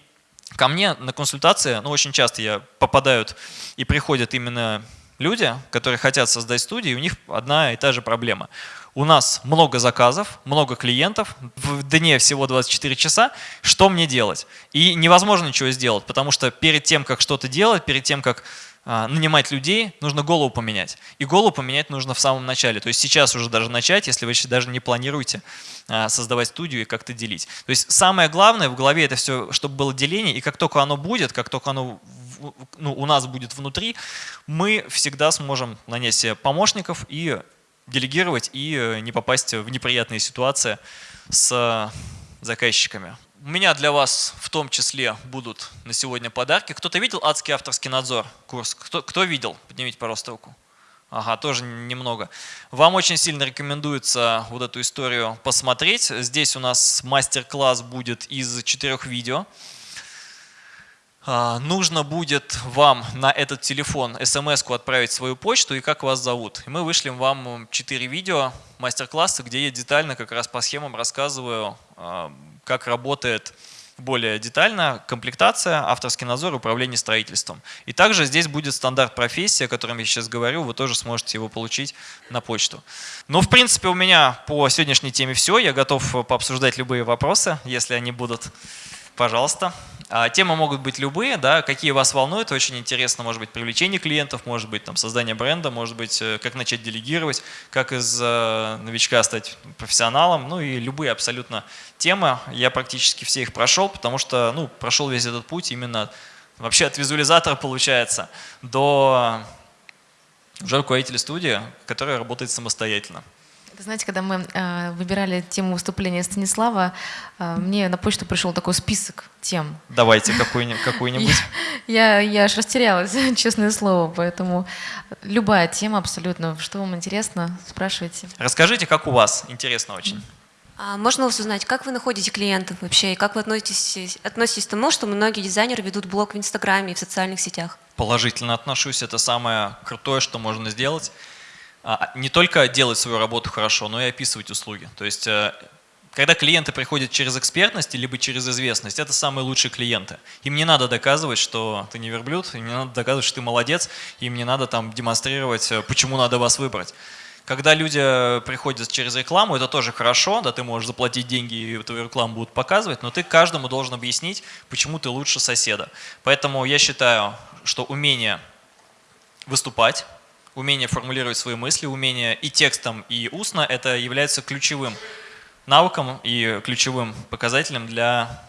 ко мне на консультации, ну очень часто я попадают и приходят именно люди, которые хотят создать студию, и у них одна и та же проблема – у нас много заказов, много клиентов, в дне всего 24 часа, что мне делать? И невозможно ничего сделать, потому что перед тем, как что-то делать, перед тем, как а, нанимать людей, нужно голову поменять. И голову поменять нужно в самом начале. То есть сейчас уже даже начать, если вы даже не планируете а, создавать студию и как-то делить. То есть самое главное в голове это все, чтобы было деление, и как только оно будет, как только оно ну, у нас будет внутри, мы всегда сможем себе помощников и делегировать и э, не попасть в неприятные ситуации с заказчиками. У меня для вас в том числе будут на сегодня подарки. Кто-то видел адский авторский надзор курс? Кто, кто видел? Поднимите, пожалуйста, руку. Ага, тоже немного. Вам очень сильно рекомендуется вот эту историю посмотреть. Здесь у нас мастер-класс будет из четырех видео. А, нужно будет вам на этот телефон смс-ку отправить свою почту и как вас зовут. И мы вышлем вам 4 видео мастер-класса, где я детально как раз по схемам рассказываю, а, как работает более детально комплектация, авторский надзор, управление строительством. И также здесь будет стандарт профессии, о котором я сейчас говорю, вы тоже сможете его получить на почту. Ну, в принципе, у меня по сегодняшней теме все. Я готов пообсуждать любые вопросы, если они будут. Пожалуйста. А, темы могут быть любые, да, какие вас волнуют, очень интересно, может быть, привлечение клиентов, может быть, там, создание бренда, может быть, э, как начать делегировать, как из э, новичка стать профессионалом, ну и любые абсолютно темы. Я практически все их прошел, потому что, ну, прошел весь этот путь именно вообще от визуализатора, получается, до уже руководителя студии, который работает самостоятельно. Знаете, когда мы э, выбирали тему выступления Станислава, э, мне на почту пришел такой список тем. Давайте <laughs> какую-нибудь. Какую я, я аж растерялась, <laughs> честное слово, поэтому любая тема абсолютно. Что вам интересно, спрашивайте. Расскажите, как у вас, интересно очень. А можно вас узнать, как вы находите клиентов вообще, и как вы относитесь, относитесь к тому, что многие дизайнеры ведут блог в Инстаграме и в социальных сетях? Положительно отношусь, это самое крутое, что можно сделать. А, не только делать свою работу хорошо, но и описывать услуги. То есть, э, когда клиенты приходят через экспертность, либо через известность, это самые лучшие клиенты. Им не надо доказывать, что ты не верблюд, им не надо доказывать, что ты молодец, им не надо там демонстрировать, э, почему надо вас выбрать. Когда люди приходят через рекламу, это тоже хорошо, да, ты можешь заплатить деньги и твою рекламу будут показывать, но ты каждому должен объяснить, почему ты лучше соседа. Поэтому я считаю, что умение выступать, умение формулировать свои мысли, умение и текстом, и устно, это является ключевым навыком и ключевым показателем для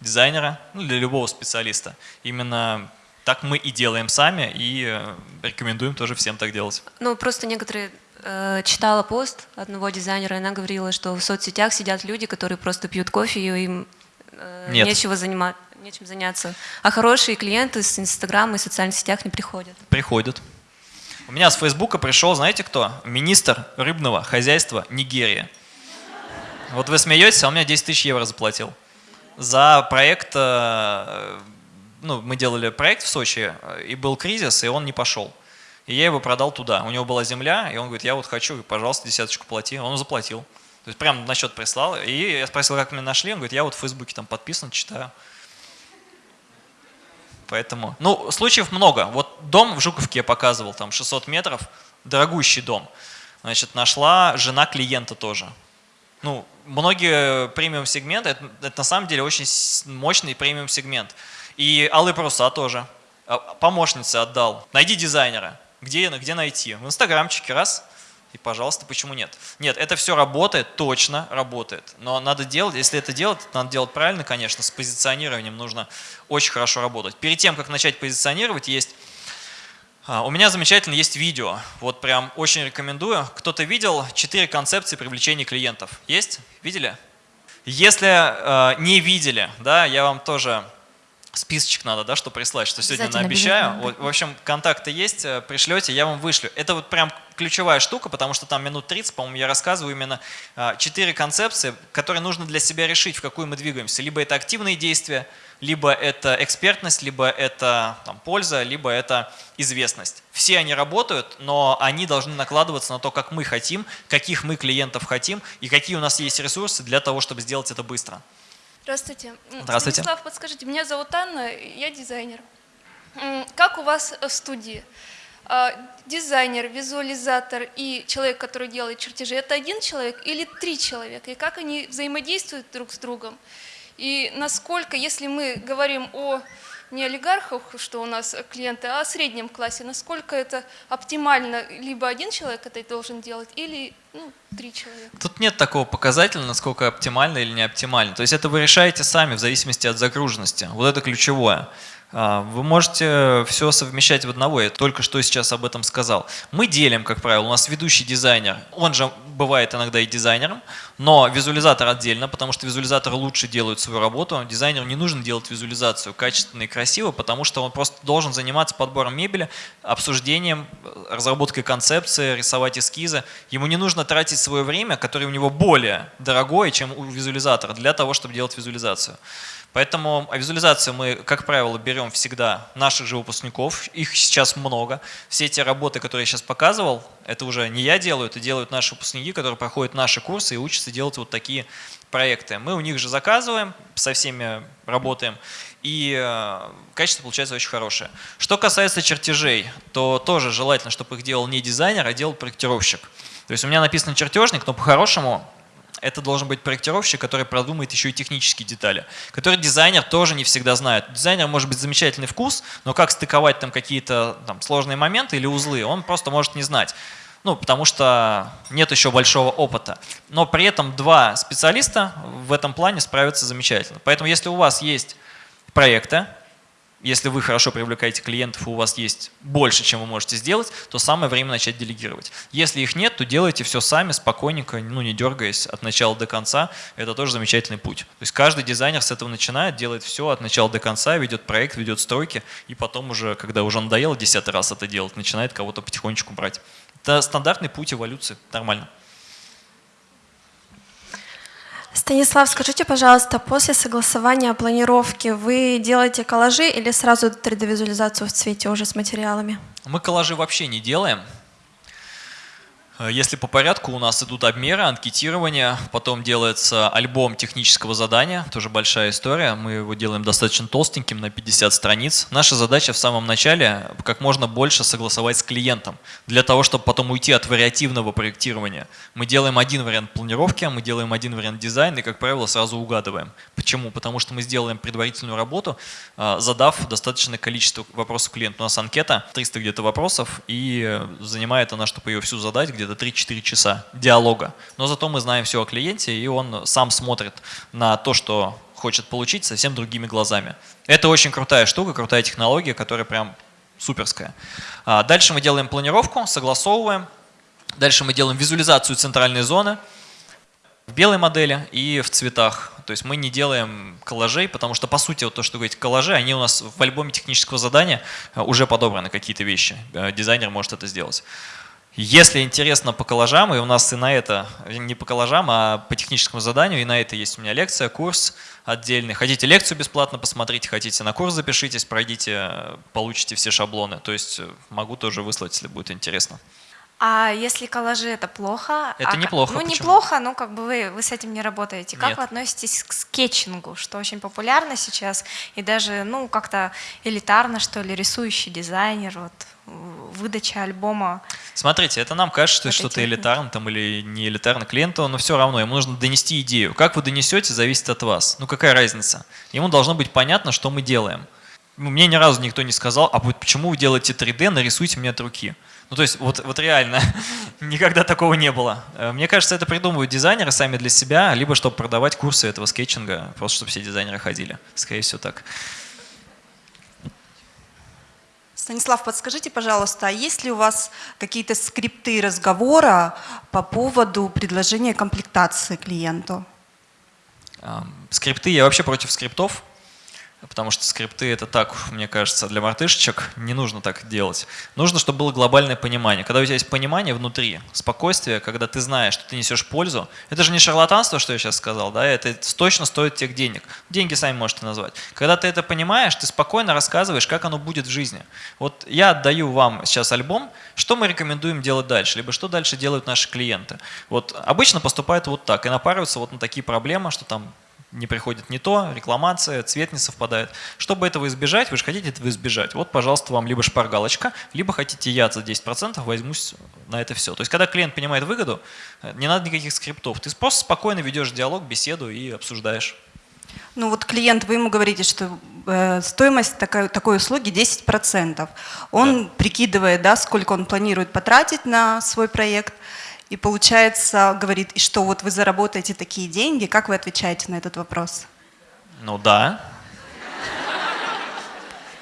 дизайнера, ну, для любого специалиста. Именно так мы и делаем сами, и э, рекомендуем тоже всем так делать. Ну, просто некоторые э, читала пост одного дизайнера, и она говорила, что в соцсетях сидят люди, которые просто пьют кофе, и им э, Нет. нечего заниматься, нечем заняться. А хорошие клиенты с Инстаграма и социальных сетях не приходят. Приходят. У меня с Фейсбука пришел, знаете кто? Министр рыбного хозяйства Нигерии. Вот вы смеетесь, а он мне 10 тысяч евро заплатил. За проект, э, ну, мы делали проект в Сочи, и был кризис, и он не пошел. И я его продал туда. У него была земля, и он говорит, я вот хочу, пожалуйста, десяточку плати. Он заплатил. То есть прям на счет прислал. И я спросил, как меня нашли. Он говорит, я вот в Фейсбуке там подписан, читаю. Поэтому, ну, случаев много. Вот дом в Жуковке я показывал, там 600 метров, дорогущий дом. Значит, нашла жена клиента тоже. Ну, многие премиум сегменты, это, это на самом деле очень мощный премиум сегмент. И алые паруса тоже. А, помощнице отдал. Найди дизайнера. Где, где найти? В инстаграмчике раз. И, пожалуйста, почему нет? Нет, это все работает, точно работает. Но надо делать, если это делать, надо делать правильно, конечно, с позиционированием нужно очень хорошо работать. Перед тем, как начать позиционировать, есть... А, у меня замечательно есть видео, вот прям очень рекомендую. Кто-то видел четыре концепции привлечения клиентов? Есть? Видели? Если э, не видели, да, я вам тоже списочек надо, да, что прислать, что сегодня наобещаю. Вот, в общем, контакты есть, э, пришлете, я вам вышлю. Это вот прям ключевая штука, потому что там минут 30, по-моему, я рассказываю именно а, четыре концепции, которые нужно для себя решить, в какую мы двигаемся. Либо это активные действия, либо это экспертность, либо это там, польза, либо это известность. Все они работают, но они должны накладываться на то, как мы хотим, каких мы клиентов хотим и какие у нас есть ресурсы для того, чтобы сделать это быстро. Здравствуйте. Здравствуйте. Станислав, подскажите, меня зовут Анна, я дизайнер. Как у вас в студии? А, дизайнер, визуализатор и человек, который делает чертежи, это один человек или три человека? И как они взаимодействуют друг с другом? И насколько, если мы говорим о не олигархах, что у нас клиенты, а о среднем классе, насколько это оптимально, либо один человек это должен делать, или ну, три человека? Тут нет такого показателя, насколько оптимально или не оптимально. То есть это вы решаете сами в зависимости от загруженности. Вот это ключевое. А, вы можете все совмещать в одного, я только что сейчас об этом сказал. Мы делим, как правило, у нас ведущий дизайнер, он же бывает иногда и дизайнером, но визуализатор отдельно, потому что визуализаторы лучше делают свою работу. Дизайнеру не нужно делать визуализацию качественно и красиво, потому что он просто должен заниматься подбором мебели, обсуждением, разработкой концепции, рисовать эскизы. Ему не нужно тратить свое время, которое у него более дорогое, чем у визуализатора, для того, чтобы делать визуализацию. Поэтому визуализацию мы, как правило, берем всегда наших же выпускников, их сейчас много. Все эти работы, которые я сейчас показывал, это уже не я делаю, это делают наши выпускники, которые проходят наши курсы и учатся делать вот такие проекты. Мы у них же заказываем, со всеми работаем, и э, качество получается очень хорошее. Что касается чертежей, то тоже желательно, чтобы их делал не дизайнер, а делал проектировщик. То есть у меня написано чертежник, но по-хорошему это должен быть проектировщик, который продумает еще и технические детали, который дизайнер тоже не всегда знает. Дизайнер может быть замечательный вкус, но как стыковать там какие-то сложные моменты или узлы, он просто может не знать. Ну, потому что нет еще большого опыта. Но при этом два специалиста в этом плане справятся замечательно. Поэтому если у вас есть проекты, если вы хорошо привлекаете клиентов, у вас есть больше, чем вы можете сделать, то самое время начать делегировать. Если их нет, то делайте все сами, спокойненько, ну не дергаясь от начала до конца. Это тоже замечательный путь. То есть каждый дизайнер с этого начинает, делает все от начала до конца, ведет проект, ведет стройки, и потом уже, когда уже надоело десятый раз это делать, начинает кого-то потихонечку брать. Это стандартный путь эволюции, нормально. Станислав, скажите, пожалуйста, после согласования планировки вы делаете коллажи или сразу 3D-визуализацию в цвете уже с материалами? Мы коллажи вообще не делаем. Э, если по порядку, у нас идут обмеры, анкетирование, потом делается альбом технического задания, тоже большая история. Мы его делаем достаточно толстеньким, на 50 страниц. Наша задача в самом начале как можно больше согласовать с клиентом, для того, чтобы потом уйти от вариативного проектирования. Мы делаем один вариант планировки, мы делаем один вариант дизайна и, как правило, сразу угадываем. Почему? Потому что мы сделаем предварительную работу, э, задав достаточное количество вопросов клиенту. У нас анкета, 300 где-то вопросов, и занимает она, чтобы ее всю задать, где-то где-то 3-4 часа диалога. Но зато мы знаем все о клиенте, и он сам смотрит на то, что хочет получить, совсем другими глазами. Это очень крутая штука, крутая технология, которая прям суперская. А, дальше мы делаем планировку, согласовываем. Дальше мы делаем визуализацию центральной зоны в белой модели и в цветах. То есть мы не делаем коллажей, потому что, по сути, вот то, что вы говорите, коллажи, они у нас в альбоме технического задания а, уже подобраны какие-то вещи. Э, дизайнер может это сделать. Если интересно по коллажам, и у нас и на это, не по коллажам, а по техническому заданию, и на это есть у меня лекция, курс отдельный. Хотите лекцию бесплатно посмотрите, хотите на курс запишитесь, пройдите, получите все шаблоны. То есть э, могу тоже выслать, если будет интересно. А если коллажи это плохо? Это а, неплохо. Ну, почему? неплохо, но как бы вы, вы с этим не работаете. Как Нет. вы относитесь к скетчингу, что очень популярно сейчас, и даже, ну, как-то элитарно, что ли, рисующий дизайнер, вот, выдача альбома. Смотрите, это нам кажется, что что-то элитарно там, или не элитарно клиенту, но все равно ему нужно донести идею. Как вы донесете, зависит от вас. Ну какая разница? Ему должно быть понятно, что мы делаем. Мне ни разу никто не сказал, а почему вы делаете 3D, нарисуйте мне от руки. Ну, то есть, вот, вот реально, <laughs> никогда такого не было. Э, мне кажется, это придумывают дизайнеры сами для себя, либо чтобы продавать курсы этого скетчинга, просто чтобы все дизайнеры ходили. Скорее всего, так. Станислав, подскажите, пожалуйста, а есть ли у вас какие-то скрипты разговора по поводу предложения комплектации клиенту? Скрипты, я вообще против скриптов потому что скрипты это так, мне кажется, для мартышечек не нужно так делать. Нужно, чтобы было глобальное понимание. Когда у тебя есть понимание внутри, спокойствие, когда ты знаешь, что ты несешь пользу, это же не шарлатанство, что я сейчас сказал, да, это точно стоит тех денег. Деньги сами можете назвать. Когда ты это понимаешь, ты спокойно рассказываешь, как оно будет в жизни. Вот я отдаю вам сейчас альбом, что мы рекомендуем делать дальше, либо что дальше делают наши клиенты. Вот обычно поступают вот так и напарываются вот на такие проблемы, что там не приходит не то, рекламация, цвет не совпадает. Чтобы этого избежать, вы же хотите этого избежать. Вот, пожалуйста, вам либо шпаргалочка, либо хотите я за 10% возьмусь на это все. То есть, когда клиент понимает выгоду, не надо никаких скриптов. Ты просто спокойно ведешь диалог, беседу и обсуждаешь. Ну вот клиент, вы ему говорите, что э, стоимость такой, такой услуги 10%. Он да. прикидывает, да, сколько он планирует потратить на свой проект, и получается, говорит, и что, вот вы заработаете такие деньги, как вы отвечаете на этот вопрос? Ну да.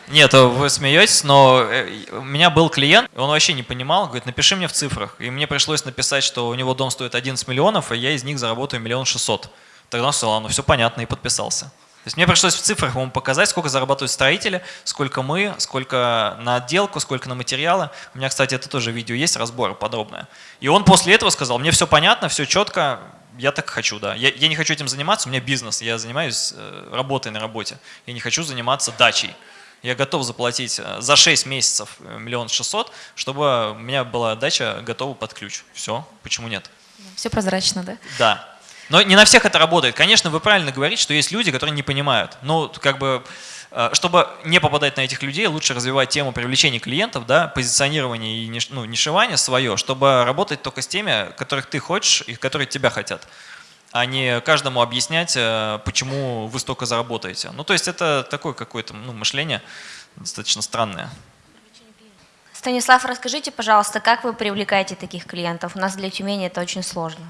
Нет, вы смеетесь, но э, у меня был клиент, он вообще не понимал, говорит, напиши мне в цифрах. И мне пришлось написать, что у него дом стоит 11 миллионов, и я из них заработаю миллион шестьсот. Тогда он сказал, ну все понятно, и подписался есть мне пришлось в цифрах ему показать, сколько зарабатывают строители, сколько мы, сколько на отделку, сколько на материалы. У меня, кстати, это тоже видео есть, разбор подробное. И он после этого сказал, мне все понятно, все четко, я так хочу, да. Я, я не хочу этим заниматься, у меня бизнес, я занимаюсь э, работой на работе. Я не хочу заниматься дачей. Я готов заплатить э, за 6 месяцев э, миллион шестьсот, чтобы у меня была дача готова под ключ. Все, почему нет? Все прозрачно, да? Да. Но не на всех это работает. Конечно, вы правильно говорите, что есть люди, которые не понимают. Ну, как бы, э, чтобы не попадать на этих людей, лучше развивать тему привлечения клиентов, да, позиционирования и ну, нишевания свое, чтобы работать только с теми, которых ты хочешь и которые тебя хотят а не каждому объяснять, э, почему вы столько заработаете. Ну, то есть это такое какое-то ну, мышление достаточно странное. Станислав, расскажите, пожалуйста, как вы привлекаете таких клиентов? У нас для Тюмени это очень сложно.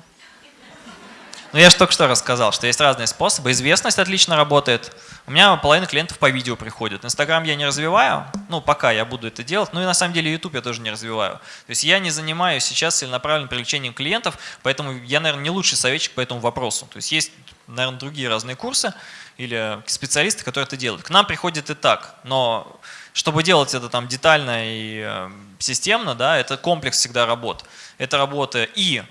Ну, я же только что рассказал, что есть разные способы. Известность отлично работает. У меня половина клиентов по видео приходит. Инстаграм я не развиваю, ну, пока я буду это делать. Ну, и на самом деле YouTube я тоже не развиваю. То есть я не занимаюсь сейчас целенаправленным привлечением клиентов, поэтому я, наверное, не лучший советчик по этому вопросу. То есть есть, наверное, другие разные курсы или специалисты, которые это делают. К нам приходит и так, но чтобы делать это там детально и э, системно, да, это комплекс всегда работ. Это работа и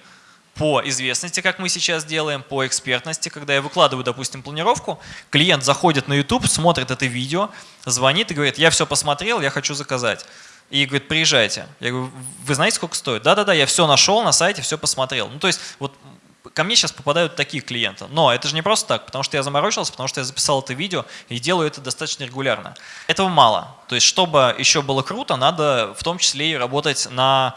по известности, как мы сейчас делаем, по экспертности. Когда я выкладываю, допустим, планировку, клиент заходит на YouTube, смотрит это видео, звонит и говорит, я все посмотрел, я хочу заказать. И говорит, приезжайте. Я говорю, вы знаете, сколько стоит? Да-да-да, я все нашел на сайте, все посмотрел. Ну, то есть, вот ко мне сейчас попадают такие клиенты. Но это же не просто так, потому что я заморочился, потому что я записал это видео и делаю это достаточно регулярно. Этого мало. То есть, чтобы еще было круто, надо в том числе и работать на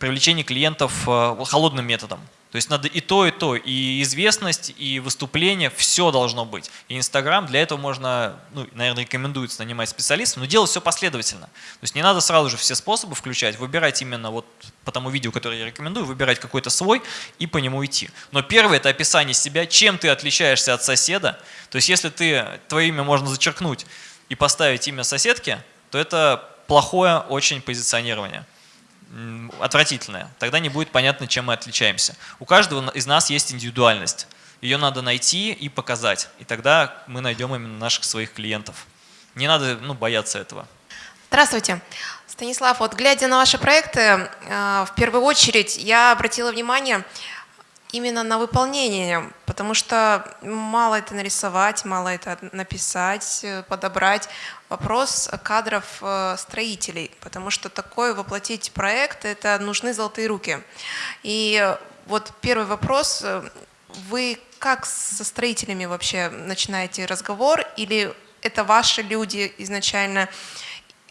привлечении клиентов э, холодным методом. То есть надо и то, и то, и известность, и выступление, все должно быть. И Инстаграм, для этого можно, ну, наверное, рекомендуется нанимать специалистов, но делать все последовательно. То есть не надо сразу же все способы включать, выбирать именно вот по тому видео, которое я рекомендую, выбирать какой-то свой и по нему идти. Но первое – это описание себя, чем ты отличаешься от соседа. То есть если ты, твое имя можно зачеркнуть и поставить имя соседки, то это плохое очень позиционирование отвратительная. Тогда не будет понятно, чем мы отличаемся. У каждого из нас есть индивидуальность. Ее надо найти и показать. И тогда мы найдем именно наших своих клиентов. Не надо ну, бояться этого. Здравствуйте. Станислав, вот глядя на ваши проекты, э, в первую очередь я обратила внимание именно на выполнение, потому что мало это нарисовать, мало это написать, э, подобрать. Вопрос кадров э, строителей, потому что такой воплотить проект, это нужны золотые руки. И вот первый вопрос, э, вы как со строителями вообще начинаете разговор, или это ваши люди изначально,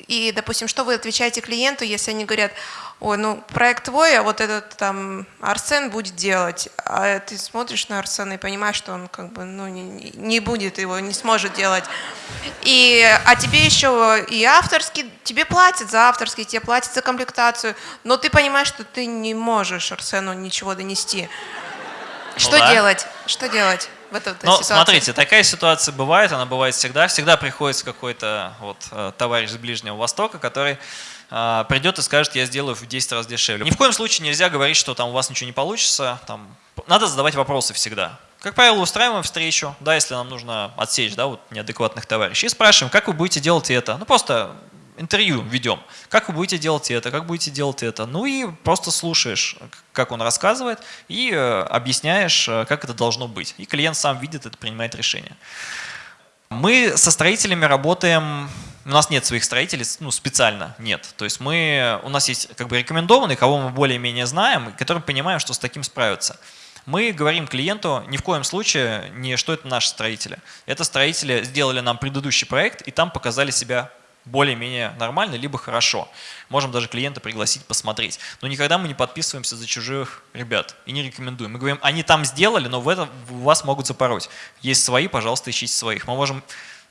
И, допустим, что вы отвечаете клиенту, если они говорят, ой, ну проект твой, а вот этот там Арсен будет делать. А ты смотришь на Арсена и понимаешь, что он как бы ну, не, не будет его, не сможет делать. И, а тебе еще и авторский, тебе платят за авторский, тебе платят за комплектацию, но ты понимаешь, что ты не можешь Арсену ничего донести. Ну, что да. делать? Что делать? В этой ну, ситуации? смотрите, такая ситуация бывает, она бывает всегда. Всегда приходится какой-то вот э, товарищ с Ближнего Востока, который а, придет и скажет, я сделаю в 10 раз дешевле. Ни в коем случае нельзя говорить, что там у вас ничего не получится. Там, надо задавать вопросы всегда. Как правило, устраиваем встречу, да, если нам нужно отсечь да, вот неадекватных товарищей, и спрашиваем, как вы будете делать это. Ну, просто интервью ведем. Как вы будете делать это, как будете делать это. Ну и просто слушаешь, как он рассказывает, и э, объясняешь, э, как это должно быть. И клиент сам видит это, принимает решение. Мы со строителями работаем у нас нет своих строителей, ну, специально нет. То есть мы, у нас есть как бы рекомендованные, кого мы более-менее знаем, и понимаем, что с таким справятся. Мы говорим клиенту ни в коем случае не, что это наши строители. Это строители сделали нам предыдущий проект, и там показали себя более-менее нормально, либо хорошо. Можем даже клиента пригласить посмотреть. Но никогда мы не подписываемся за чужих ребят и не рекомендуем. Мы говорим, они там сделали, но в этом вас могут запороть. Есть свои, пожалуйста, ищите своих. Мы можем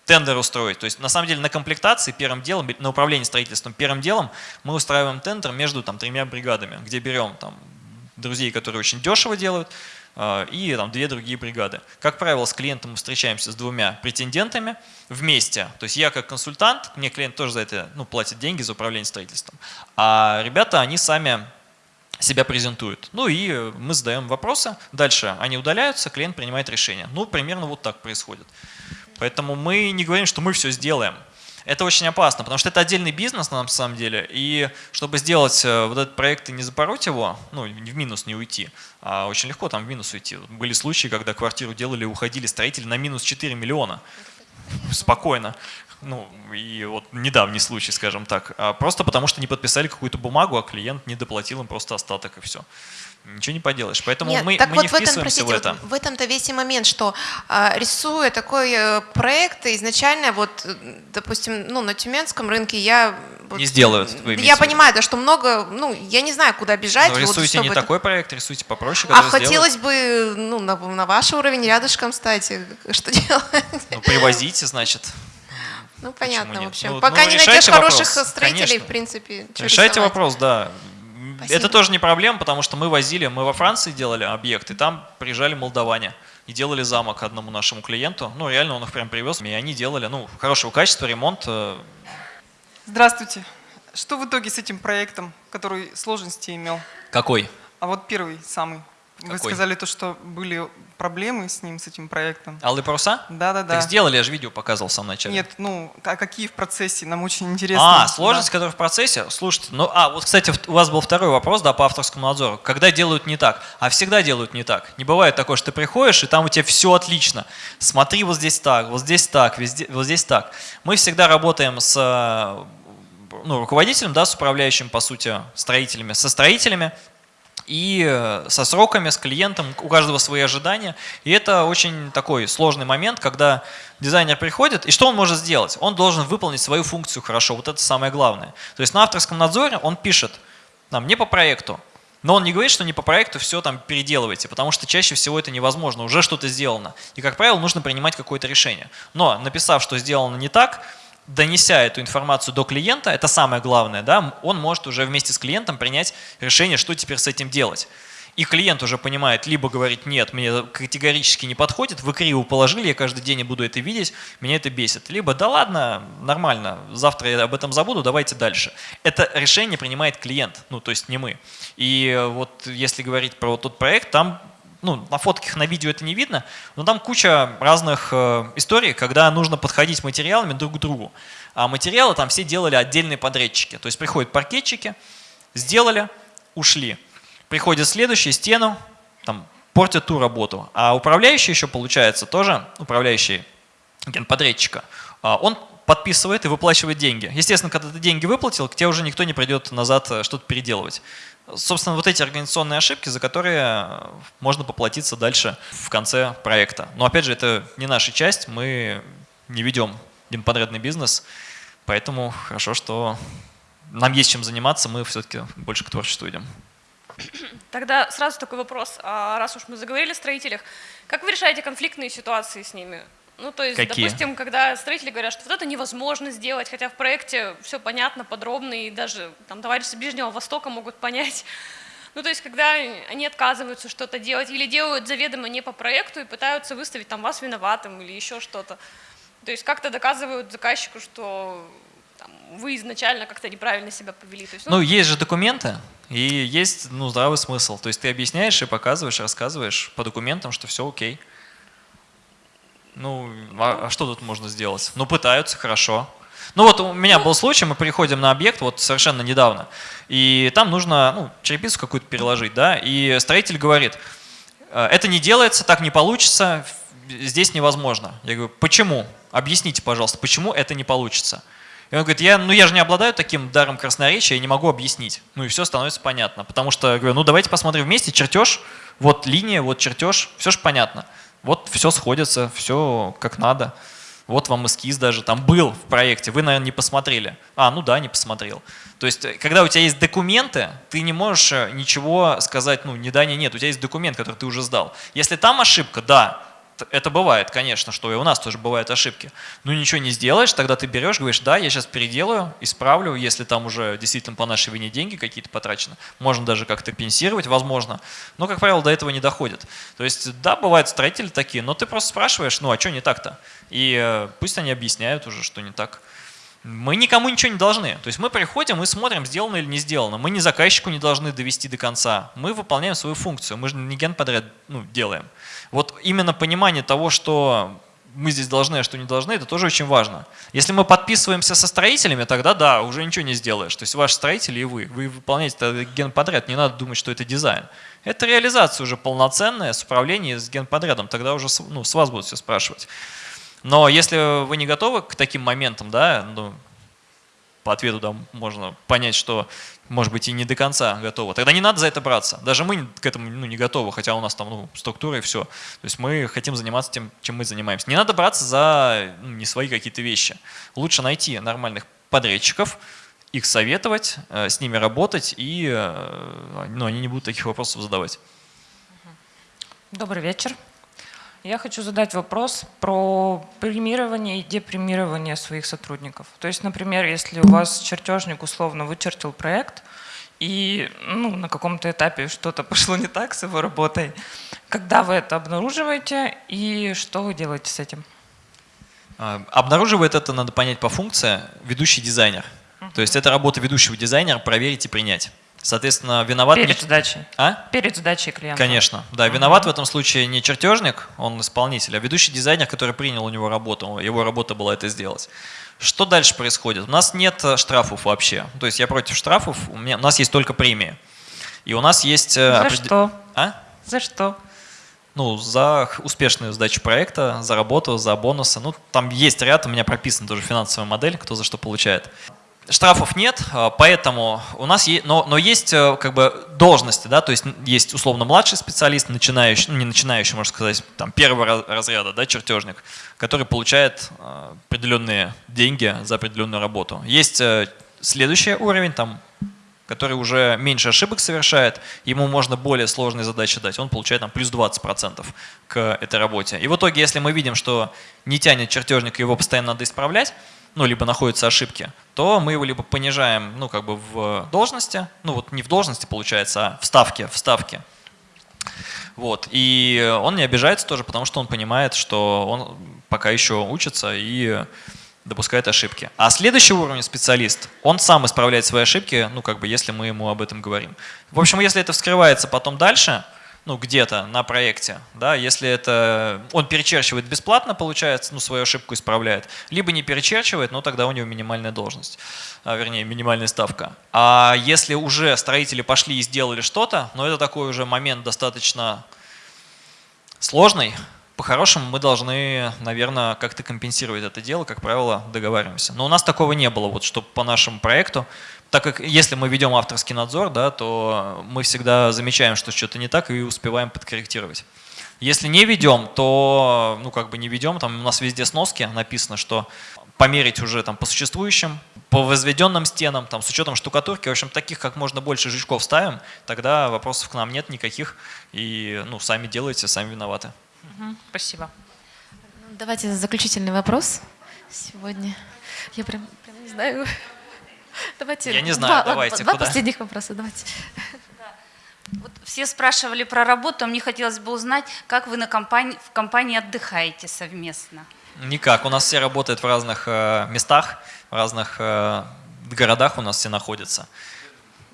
тендер устроить. То есть на самом деле на комплектации первым делом, на управлении строительством первым делом мы устраиваем тендер между там, тремя бригадами, где берем там, друзей, которые очень дешево делают, и там две другие бригады. Как правило, с клиентом мы встречаемся с двумя претендентами вместе. То есть я как консультант, мне клиент тоже за это ну, платит деньги за управление строительством. А ребята, они сами себя презентуют. Ну и мы задаем вопросы, дальше они удаляются, клиент принимает решение. Ну, примерно вот так происходит. Поэтому мы не говорим, что мы все сделаем. Это очень опасно, потому что это отдельный бизнес на самом деле, и чтобы сделать э, вот этот проект и не запороть его, ну, в минус не уйти, а очень легко там в минус уйти. Были случаи, когда квартиру делали, уходили строители на минус 4 миллиона. Спокойно. Ну, и вот недавний случай, скажем так. А просто потому что не подписали какую-то бумагу, а клиент не доплатил им просто остаток и все. Ничего не поделаешь. Поэтому Нет, мы, так мы вот не в, этом, простите, в это. в этом-то весь и момент, что э, рисуя такой э, проект, изначально вот, э, допустим, ну, на тюменском рынке я... Вот, не сделают, Я понимаю, да, что много, ну, я не знаю, куда бежать. Но рисуйте вот, не это... такой проект, рисуйте попроще, А хотелось бы, ну, на, на ваш уровень рядышком стать, <laughs> что делать? Ну, привозите, значит. Ну, понятно, в общем. Ну, Пока ну, не найдешь хороших строителей, Конечно. в принципе. Решайте рисовать? вопрос, да. Спасибо. Это тоже не проблема, потому что мы возили, мы во Франции делали объект, и там приезжали молдаване и делали замок одному нашему клиенту. Ну, реально он их прям привез, и они делали, ну, хорошего качества, ремонт. Э. Здравствуйте. Что в итоге с этим проектом, который сложности имел? Какой? А вот первый, самый. Какой? Вы сказали то, что были проблемы с ним, с этим проектом. Алые паруса? Да, да, да. Так сделали, я же видео показывал в самом начале. Нет, ну, а какие в процессе? Нам очень интересно. А, сложность, да. которая в процессе? Слушайте, ну, а, вот, кстати, у вас был второй вопрос, да, по авторскому надзору. Когда делают не так? А всегда делают не так. Не бывает такое, что ты приходишь, и там у тебя все отлично. Смотри, вот здесь так, вот здесь так, везде, вот здесь так. Мы всегда работаем с ну, руководителем, да, с управляющим, по сути, строителями, со строителями, и э, со сроками, с клиентом, у каждого свои ожидания. И это очень такой сложный момент, когда дизайнер приходит, и что он может сделать? Он должен выполнить свою функцию хорошо, вот это самое главное. То есть на авторском надзоре он пишет, нам не по проекту, но он не говорит, что не по проекту все там переделывайте, потому что чаще всего это невозможно, уже что-то сделано. И, как правило, нужно принимать какое-то решение. Но написав, что сделано не так, донеся эту информацию до клиента, это самое главное, да, он может уже вместе с клиентом принять решение, что теперь с этим делать. И клиент уже понимает, либо говорит, нет, мне категорически не подходит, вы криво положили, я каждый день буду это видеть, меня это бесит. Либо, да ладно, нормально, завтра я об этом забуду, давайте дальше. Это решение принимает клиент, ну то есть не мы. И вот если говорить про вот тот проект, там ну, на фотках, на видео это не видно, но там куча разных э, историй, когда нужно подходить материалами друг к другу. А материалы там все делали отдельные подрядчики. То есть приходят паркетчики, сделали, ушли. Приходят следующие, стену, там, портят ту работу. А управляющий еще, получается, тоже управляющий генподрядчика, а, он подписывает и выплачивает деньги. Естественно, когда ты деньги выплатил, к тебе уже никто не придет назад э, что-то переделывать. Собственно, вот эти организационные ошибки, за которые можно поплатиться дальше в конце проекта. Но опять же, это не наша часть, мы не ведем генподрядный бизнес, Поэтому хорошо, что нам есть чем заниматься, мы все-таки больше к творчеству идем. <clears throat> Тогда сразу такой вопрос. А раз уж мы заговорили о строителях, как вы решаете конфликтные ситуации с ними? Ну, то есть, Какие? допустим, когда строители говорят, что вот это невозможно сделать, хотя в проекте все понятно, подробно, и даже там товарищи Ближнего Востока могут понять. <laughs> Ну, то есть, когда они отказываются что-то делать или делают заведомо не по проекту и пытаются выставить там вас виноватым или еще что-то. То есть, как-то доказывают заказчику, что там, вы изначально как-то неправильно себя повели. То есть, ну, ну, есть же документы, и есть ну, здравый смысл. То есть ты объясняешь и показываешь, рассказываешь по документам, что все окей. Ну, а, а что тут можно сделать? Ну, пытаются, хорошо. Ну вот у меня был случай, мы приходим на объект вот совершенно недавно, и там нужно ну, черепицу какую-то переложить, да, и строитель говорит, «Э, это не делается, так не получится, здесь невозможно. Я говорю, почему? Объясните, пожалуйста, почему это не получится? И он говорит, я, ну я же не обладаю таким даром красноречия, я не могу объяснить. Ну и все становится понятно. Потому что, говорю, ну давайте посмотрим вместе, чертеж, вот линия, вот чертеж, все же понятно. Вот все сходится, все как надо. Вот вам эскиз даже там был в проекте, вы, наверное, не посмотрели. А, ну да, не посмотрел. То есть, э, когда у тебя есть документы, ты не можешь э, ничего сказать, ну, ни да, ни нет. У тебя есть документ, который ты уже сдал. Если там ошибка, да, это бывает, конечно, что и у нас тоже бывают ошибки. Ну ничего не сделаешь, тогда ты берешь, говоришь, да, я сейчас переделаю, исправлю, если там уже действительно по нашей вине деньги какие-то потрачены. Можно даже как-то пенсировать, возможно. Но, как правило, до этого не доходит. То есть, да, бывают строители такие, но ты просто спрашиваешь, ну а что не так-то? И э, пусть они объясняют уже, что не так. Мы никому ничего не должны. То есть мы приходим и смотрим, сделано или не сделано. Мы ни заказчику не должны довести до конца. Мы выполняем свою функцию. Мы же не генподряд ну, делаем. Вот именно понимание того, что мы здесь должны, а что не должны, это тоже очень важно. Если мы подписываемся со строителями, тогда да, уже ничего не сделаешь. То есть ваш строитель и вы, вы выполняете генподряд, не надо думать, что это дизайн. Это реализация уже полноценная с управлением с генподрядом, тогда уже ну, с вас будут все спрашивать. Но если вы не готовы к таким моментам, да, ну, по ответу да, можно понять, что, может быть, и не до конца готовы, тогда не надо за это браться. Даже мы к этому ну, не готовы, хотя у нас там ну, структура и все. То есть мы хотим заниматься тем, чем мы занимаемся. Не надо браться за ну, не свои какие-то вещи. Лучше найти нормальных подрядчиков, их советовать, э, с ними работать, и э, ну, они не будут таких вопросов задавать. Добрый вечер. Я хочу задать вопрос про премирование и депремирование своих сотрудников. То есть, например, если у вас чертежник условно вычертил проект, и ну, на каком-то этапе что-то пошло не так с его работой, когда вы это обнаруживаете и что вы делаете с этим? А, обнаруживает это, надо понять по функции, ведущий дизайнер. Uh -huh. То есть это работа ведущего дизайнера проверить и принять. Соответственно, виноват... Перед сдачей. А? Перед сдачей клиента. Конечно. Да, угу. виноват в этом случае не чертежник, он исполнитель, а ведущий дизайнер, который принял у него работу. Его работа была это сделать. Что дальше происходит? У нас нет э, штрафов вообще. То есть я против штрафов, у, меня, у нас есть только премии. И у нас есть... Э, за опред... что? А? За что? ну, за успешную сдачу проекта, за работу, за бонусы. Ну, там есть ряд, у меня прописана тоже финансовая модель, кто за что получает. Штрафов нет, а, поэтому у нас есть, но, но есть э, как бы должности, да, то есть есть условно младший специалист, начинающий, ну не начинающий, можно сказать, там первого разряда, да, чертежник, который получает э, определенные деньги за определенную работу. Есть э, следующий уровень, там, который уже меньше ошибок совершает, ему можно более сложные задачи дать, он получает там плюс 20% к этой работе. И в итоге, если мы видим, что не тянет чертежник, его постоянно надо исправлять, ну, либо находятся ошибки, то мы его либо понижаем, ну, как бы в должности, ну, вот не в должности получается, а в ставке, в ставке. Вот, и он не обижается тоже, потому что он понимает, что он пока еще учится и допускает ошибки. А следующий уровень специалист, он сам исправляет свои ошибки, ну, как бы, если мы ему об этом говорим. В общем, если это вскрывается потом дальше, ну, где-то на проекте, да, если это он перечерчивает бесплатно, получается, ну, свою ошибку исправляет, либо не перечерчивает, но тогда у него минимальная должность, а, вернее, минимальная ставка. А если уже строители пошли и сделали что-то, но это такой уже момент достаточно сложный, по-хорошему мы должны, наверное, как-то компенсировать это дело, как правило, договариваемся. Но у нас такого не было, вот, чтобы по нашему проекту так как если мы ведем авторский надзор, да, то мы всегда замечаем, что что-то не так и успеваем подкорректировать. Если не ведем, то ну как бы не ведем, там у нас везде сноски написано, что померить уже там по существующим, по возведенным стенам, там с учетом штукатурки, в общем, таких как можно больше жучков ставим, тогда вопросов к нам нет никаких, и ну сами делаете, сами виноваты. Спасибо. Давайте заключительный вопрос сегодня. Я прям, прям не знаю. Давайте. Я не знаю, два, давайте. Два куда? последних вопроса, давайте. Вот все спрашивали про работу, а мне хотелось бы узнать, как вы на компании, в компании отдыхаете совместно? Никак. У нас все работают в разных э, местах, в разных э, городах у нас все находятся.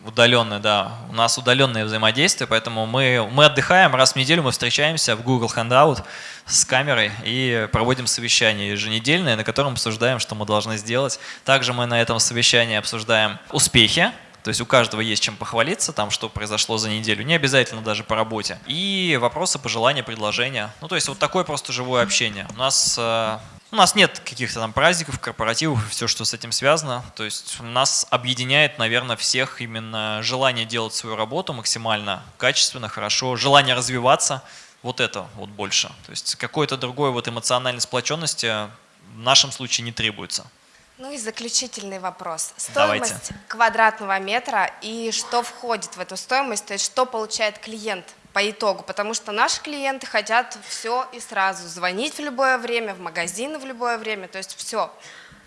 Удаленные, да. У нас удаленное взаимодействие, поэтому мы, мы отдыхаем, раз в неделю мы встречаемся в Google Hangout с камерой и проводим совещание еженедельное, на котором обсуждаем, что мы должны сделать. Также мы на этом совещании обсуждаем успехи, то есть у каждого есть чем похвалиться, там, что произошло за неделю, не обязательно даже по работе. И вопросы, пожелания, предложения. Ну, то есть вот такое просто живое общение. У нас э, у нас нет каких-то там праздников, корпоративов, все, что с этим связано. То есть нас объединяет, наверное, всех именно желание делать свою работу максимально качественно, хорошо, желание развиваться. Вот это вот больше. То есть какой-то другой вот эмоциональной сплоченности в нашем случае не требуется. Ну и заключительный вопрос. Давайте. Стоимость квадратного метра и что входит в эту стоимость, то есть что получает клиент по итогу, потому что наши клиенты хотят все и сразу, звонить в любое время, в магазины в любое время, то есть все,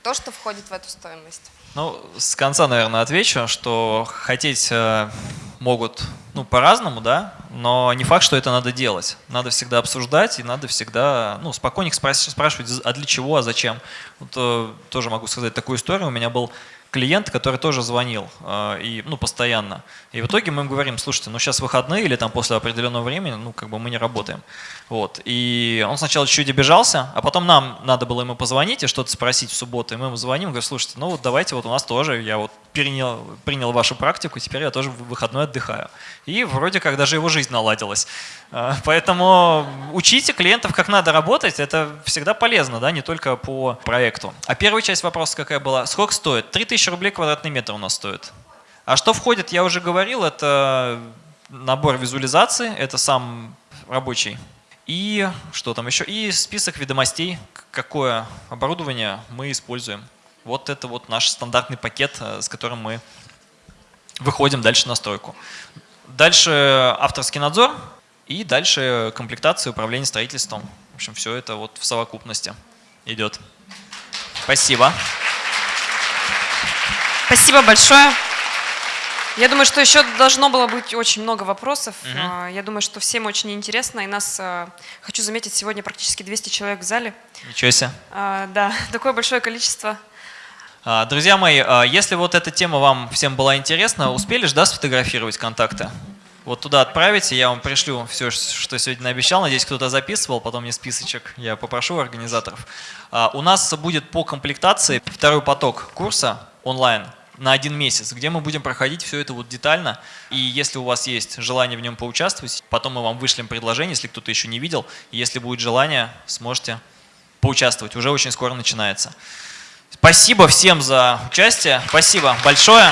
то, что входит в эту стоимость. Ну, с конца, наверное, отвечу, что хотеть э, могут ну, по-разному, да, но не факт, что это надо делать. Надо всегда обсуждать и надо всегда ну, спокойненько спрашивать, а для чего, а зачем. Вот, э, тоже могу сказать такую историю. У меня был клиент, который тоже звонил, э, и, ну, постоянно. И в итоге мы им говорим, слушайте, ну сейчас выходные или там после определенного времени, ну как бы мы не работаем. Вот. И он сначала чуть-чуть обижался, а потом нам надо было ему позвонить и что-то спросить в субботу. И мы ему звоним, говорим, слушайте, ну вот давайте вот у нас тоже, я вот принял, принял вашу практику, теперь я тоже в выходной отдыхаю. И вроде как даже его жизнь наладилась. Э, поэтому учите клиентов, как надо работать, это всегда полезно, да, не только по проекту. А первая часть вопроса какая была? Сколько стоит? 3000 рублей квадратный метр у нас стоит. А что входит, я уже говорил, это набор визуализации, это сам рабочий. И что там еще? И список ведомостей, какое оборудование мы используем. Вот это вот наш стандартный пакет, э, с которым мы выходим дальше на стройку. Дальше авторский надзор и дальше комплектация управление строительством. В общем, все это вот в совокупности идет. Спасибо. Спасибо большое. Я думаю, что еще должно было быть очень много вопросов. Мгм. Я думаю, что всем очень интересно. И нас, э, хочу заметить, сегодня практически 200 человек в зале. Ничего себе. А, Да, <laughs> такое большое количество. А, Друзья мои, а, если вот эта тема вам всем была интересна, успели же, да, сфотографировать контакты? Вот туда отправите, я вам пришлю все, что сегодня обещал. Надеюсь, кто-то записывал, потом мне списочек я попрошу организаторов. А, У нас будет по комплектации второй поток курса онлайн на один месяц, где мы будем проходить все это вот детально. И если у вас есть желание в нем поучаствовать, потом мы вам вышлем предложение, если кто-то еще не видел. Если будет желание, сможете поучаствовать. Уже очень скоро начинается. Спасибо всем за участие. Спасибо большое.